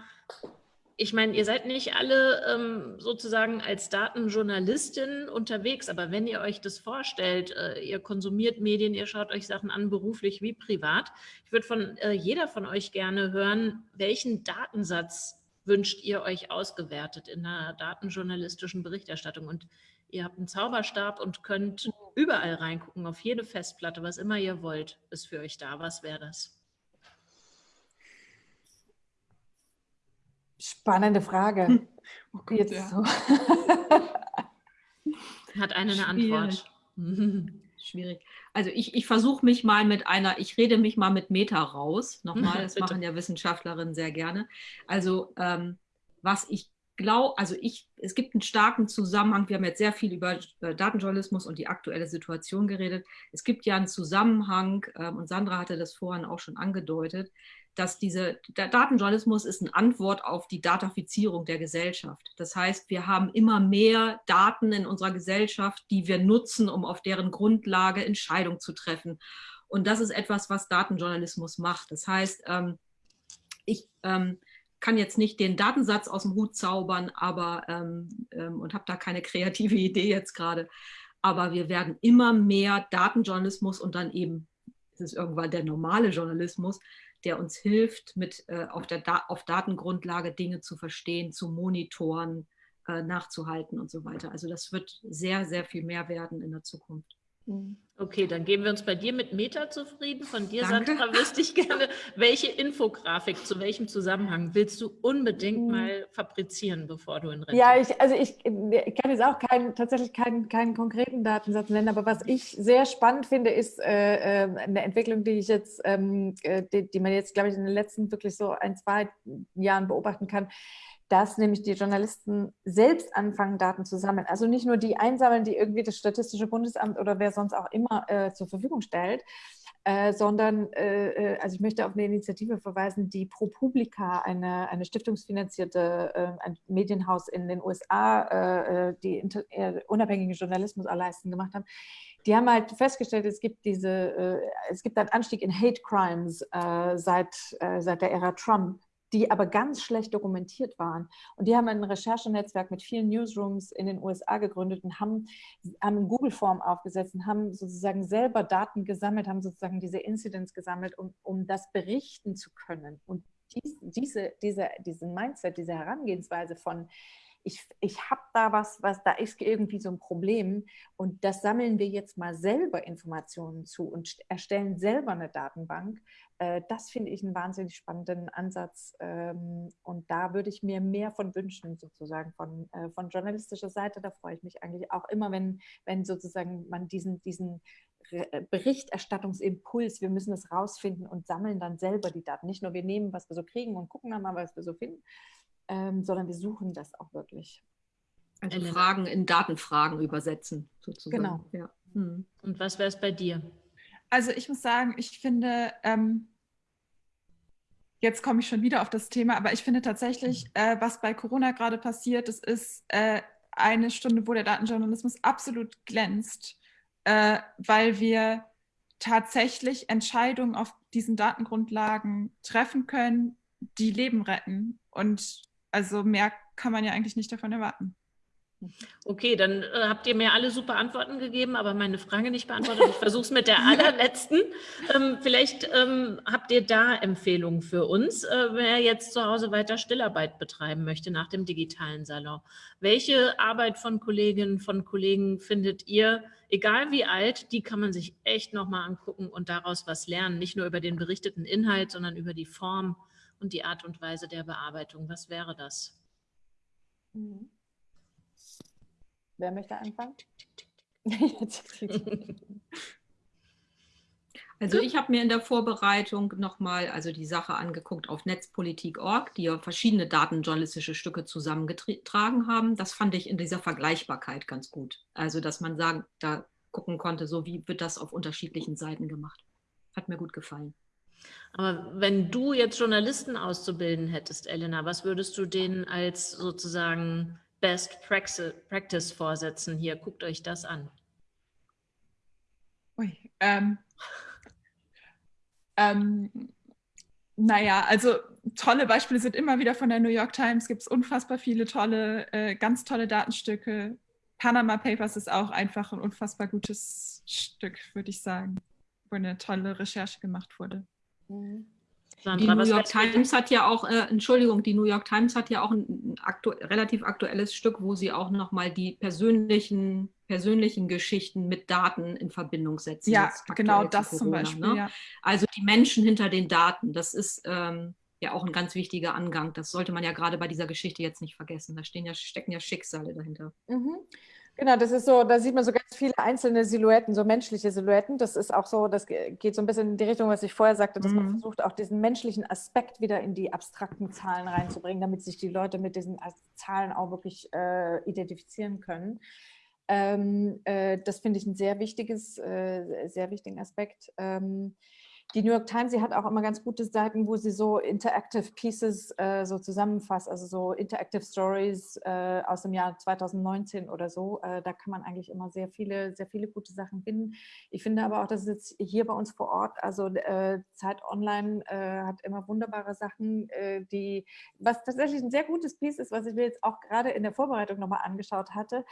ich meine, ihr seid nicht alle ähm, sozusagen als Datenjournalistin unterwegs, aber wenn ihr euch das vorstellt, äh, ihr konsumiert Medien, ihr schaut euch Sachen an, beruflich wie privat. Ich würde von äh, jeder von euch gerne hören, welchen Datensatz wünscht ihr euch ausgewertet in einer datenjournalistischen Berichterstattung? Und Ihr habt einen Zauberstab und könnt überall reingucken, auf jede Festplatte, was immer ihr wollt, ist für euch da. Was wäre das? Spannende Frage. Oh Gott, Jetzt ja. so. [LAUGHS] Hat eine eine Antwort. [LAUGHS] Schwierig. Also ich, ich versuche mich mal mit einer, ich rede mich mal mit Meta raus. Nochmal, [LAUGHS] das machen ja Wissenschaftlerinnen sehr gerne. Also ähm, was ich glaube, also ich, es gibt einen starken Zusammenhang. Wir haben jetzt sehr viel über Datenjournalismus und die aktuelle Situation geredet. Es gibt ja einen Zusammenhang, ähm, und Sandra hatte das vorhin auch schon angedeutet, dass diese, der Datenjournalismus ist eine Antwort auf die Datafizierung der Gesellschaft. Das heißt, wir haben immer mehr Daten in unserer Gesellschaft, die wir nutzen, um auf deren Grundlage Entscheidungen zu treffen Und das ist etwas, was Datenjournalismus macht. Das heißt, ähm, ich ähm, kann jetzt nicht den Datensatz aus dem Hut zaubern, aber ähm, ähm, und habe da keine kreative [LAUGHS] Idee jetzt gerade. Aber wir werden immer mehr Datenjournalismus und dann eben, es ist irgendwann der normale Journalismus, der uns hilft, mit, äh, auf, der da auf Datengrundlage Dinge zu verstehen, zu monitoren, äh, nachzuhalten und so weiter. Also das wird sehr, sehr viel mehr werden in der Zukunft. Mhm. Okay, dann geben wir uns bei dir mit Meta zufrieden. Von dir, Danke. Sandra, [LAUGHS] wüsste ich gerne, welche Infografik zu welchem Zusammenhang willst du unbedingt Mhm. mal fabrizieren, bevor du in Rente Ja, ich, also ich, ich kann jetzt auch keinen, tatsächlich keinen, keinen konkreten Datensatz nennen, aber was ich sehr spannend finde, ist äh, äh, eine Entwicklung, die ich jetzt, ähm, äh, die, die man jetzt, glaube ich, in den letzten wirklich so ein, zwei Jahren beobachten kann, dass nämlich die Journalisten selbst anfangen, Daten zu sammeln. Also nicht nur die einsammeln, die irgendwie das Statistische Bundesamt oder wer sonst auch immer äh, zur Verfügung stellt, äh, sondern, äh, äh, also ich möchte auf eine Initiative verweisen, die ProPublica, eine, eine stiftungsfinanzierte äh, ein Medienhaus in den USA, äh, äh, die inter, unabhängigen Journalismus leisten gemacht haben. Die haben halt festgestellt, es gibt diese, es gibt einen Anstieg in Hate Crimes seit, seit der Ära Trump die aber ganz schlecht dokumentiert waren. Und die haben ein Recherchenetzwerk mit vielen Newsrooms in den USA gegründet und haben, haben Google-Form aufgesetzt und haben sozusagen selber Daten gesammelt, haben sozusagen diese Incidents gesammelt, um, um das berichten zu können. Und dies, diese, diese, diesen Mindset, diese Herangehensweise von, ich, ich habe da was, was, da ist irgendwie so ein Problem und das sammeln wir jetzt mal selber Informationen zu und erstellen selber eine Datenbank. Äh, das finde ich einen wahnsinnig spannenden Ansatz ähm, und da würde ich mir mehr von wünschen, sozusagen von, äh, von journalistischer Seite. Da freue ich mich eigentlich auch immer, wenn, wenn sozusagen man diesen, diesen Berichterstattungsimpuls, wir müssen es rausfinden und sammeln dann selber die Daten. Nicht nur wir nehmen, was wir so kriegen und gucken dann mal, was wir so finden, ähm, sondern wir suchen das auch wirklich. Also Fragen in Datenfragen übersetzen, sozusagen. Genau. Ja. Hm. Und was wäre es bei dir? Also ich muss sagen, ich finde, ähm, jetzt komme ich schon wieder auf das Thema, aber ich finde tatsächlich, äh, was bei Corona gerade passiert, das ist äh, eine Stunde, wo der Datenjournalismus absolut glänzt, äh, weil wir tatsächlich Entscheidungen auf diesen Datengrundlagen treffen können, die Leben retten. Und also mehr kann man ja eigentlich nicht davon erwarten. Okay, dann äh, habt ihr mir alle super Antworten gegeben, aber meine Frage nicht beantwortet. Ich versuche es mit der [LAUGHS] allerletzten. Ähm, vielleicht ähm, habt ihr da Empfehlungen für uns, äh, wer jetzt zu Hause weiter Stillarbeit betreiben möchte nach dem digitalen Salon. Welche Arbeit von Kolleginnen, von Kollegen findet ihr, egal wie alt, die kann man sich echt nochmal angucken und daraus was lernen, nicht nur über den berichteten Inhalt, sondern über die Form und die Art und Weise der Bearbeitung. Was wäre das? Mhm. Wer möchte anfangen? Also ich habe mir in der Vorbereitung nochmal also die Sache angeguckt auf netzpolitik.org, die ja verschiedene datenjournalistische Stücke zusammengetragen haben. Das fand ich in dieser Vergleichbarkeit ganz gut. Also dass man sagen, da gucken konnte, so wie wird das auf unterschiedlichen Seiten gemacht. Hat mir gut gefallen. Aber wenn du jetzt Journalisten auszubilden hättest, Elena, was würdest du denen als sozusagen Best Practice vorsetzen? Hier, guckt euch das an. Ui, ähm, [LAUGHS] ähm, naja, also tolle Beispiele sind immer wieder von der New York Times, gibt es unfassbar viele tolle, äh, ganz tolle Datenstücke. Panama Papers ist auch einfach ein unfassbar gutes Stück, würde ich sagen, wo eine tolle Recherche gemacht wurde. Mhm. Sandra, die New York Times hat ja auch, äh, Entschuldigung, die New York Times hat ja auch ein aktu relativ aktuelles Stück, wo sie auch nochmal die persönlichen, persönlichen Geschichten mit Daten in Verbindung setzen. Ja, genau das Corona, zum Beispiel. Ne? Ja. Also die Menschen hinter den Daten, das ist ähm, ja auch ein ganz wichtiger Angang. Das sollte man ja gerade bei dieser Geschichte jetzt nicht vergessen. Da stehen ja, stecken ja Schicksale dahinter. Mhm. Genau, das ist so, da sieht man so ganz viele einzelne Silhouetten, so menschliche Silhouetten. Das ist auch so, das geht so ein bisschen in die Richtung, was ich vorher sagte, dass mhm. man versucht, auch diesen menschlichen Aspekt wieder in die abstrakten Zahlen reinzubringen, damit sich die Leute mit diesen Zahlen auch wirklich äh, identifizieren können. Ähm, äh, das finde ich ein sehr wichtiges, äh, sehr wichtigen Aspekt. Ähm, die New York Times, sie hat auch immer ganz gute Seiten, wo sie so Interactive Pieces äh, so zusammenfasst, also so Interactive Stories äh, aus dem Jahr 2019 oder so. Äh, da kann man eigentlich immer sehr viele, sehr viele gute Sachen finden. Ich finde aber auch, dass es jetzt hier bei uns vor Ort, also äh, Zeit Online äh, hat immer wunderbare Sachen, äh, die, was tatsächlich ein sehr gutes Piece ist, was ich mir jetzt auch gerade in der Vorbereitung nochmal angeschaut hatte,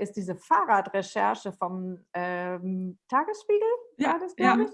ist diese Fahrradrecherche vom ähm, Tagesspiegel, ja, war das, glaube ich.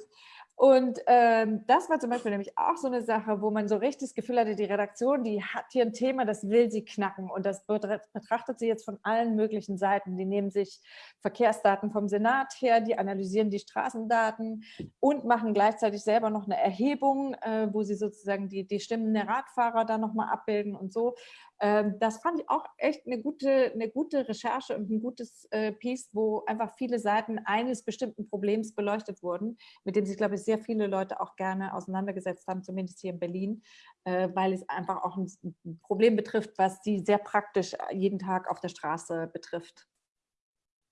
Und ähm, das war zum Beispiel nämlich auch so eine Sache, wo man so richtig das Gefühl hatte, die Redaktion, die hat hier ein Thema, das will sie knacken und das betrachtet sie jetzt von allen möglichen Seiten. Die nehmen sich Verkehrsdaten vom Senat her, die analysieren die Straßendaten und machen gleichzeitig selber noch eine Erhebung, äh, wo sie sozusagen die, die Stimmen der Radfahrer da nochmal abbilden und so. Ähm, das fand ich auch echt eine gute, eine gute Recherche und ein gutes äh, Piece, wo einfach viele Seiten eines bestimmten Problems beleuchtet wurden, mit dem sich, glaube ich, sehr viele Leute auch gerne auseinandergesetzt haben, zumindest hier in Berlin, äh, weil es einfach auch ein Problem betrifft, was sie sehr praktisch jeden Tag auf der Straße betrifft.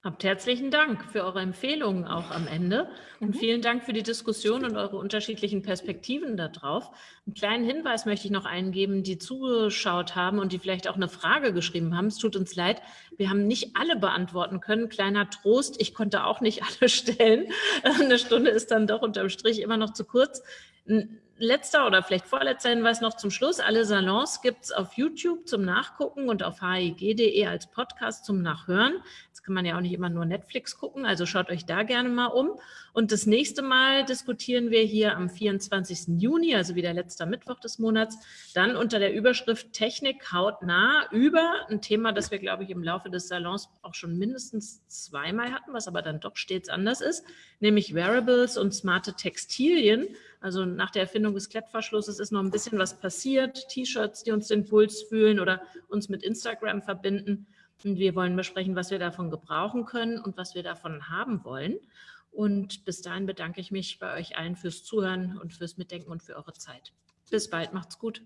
Habt herzlichen Dank für eure Empfehlungen auch am Ende und mhm. vielen Dank für die Diskussion und eure unterschiedlichen Perspektiven darauf. Einen kleinen Hinweis möchte ich noch eingeben, die zugeschaut haben und die vielleicht auch eine Frage geschrieben haben. Es tut uns leid, wir haben nicht alle beantworten können. Kleiner Trost, ich konnte auch nicht [LAUGHS] alle stellen. Eine Stunde ist dann doch unterm Strich immer noch zu kurz. Ein letzter oder vielleicht vorletzter Hinweis noch zum Schluss. Alle Salons gibt es auf YouTube zum Nachgucken und auf hig.de als Podcast zum Nachhören. Jetzt kann man ja auch nicht immer nur Netflix gucken, also schaut euch da gerne mal um. Und das nächste Mal diskutieren wir hier am 24. Juni, also wieder letzter Mittwoch des Monats, dann unter der Überschrift Technik hautnah über ein Thema, das wir, glaube ich, im Laufe des Salons auch schon mindestens zweimal hatten, was aber dann doch stets anders ist, nämlich Wearables und smarte Textilien. Also nach der Erfindung des Klettverschlusses ist noch ein bisschen was passiert. T-Shirts, die uns den Puls fühlen oder uns mit Instagram verbinden. Und wir wollen besprechen, was wir davon gebrauchen können und was wir davon haben wollen. Und bis dahin bedanke ich mich bei euch allen fürs Zuhören und fürs Mitdenken und für eure Zeit. Bis bald, macht's gut.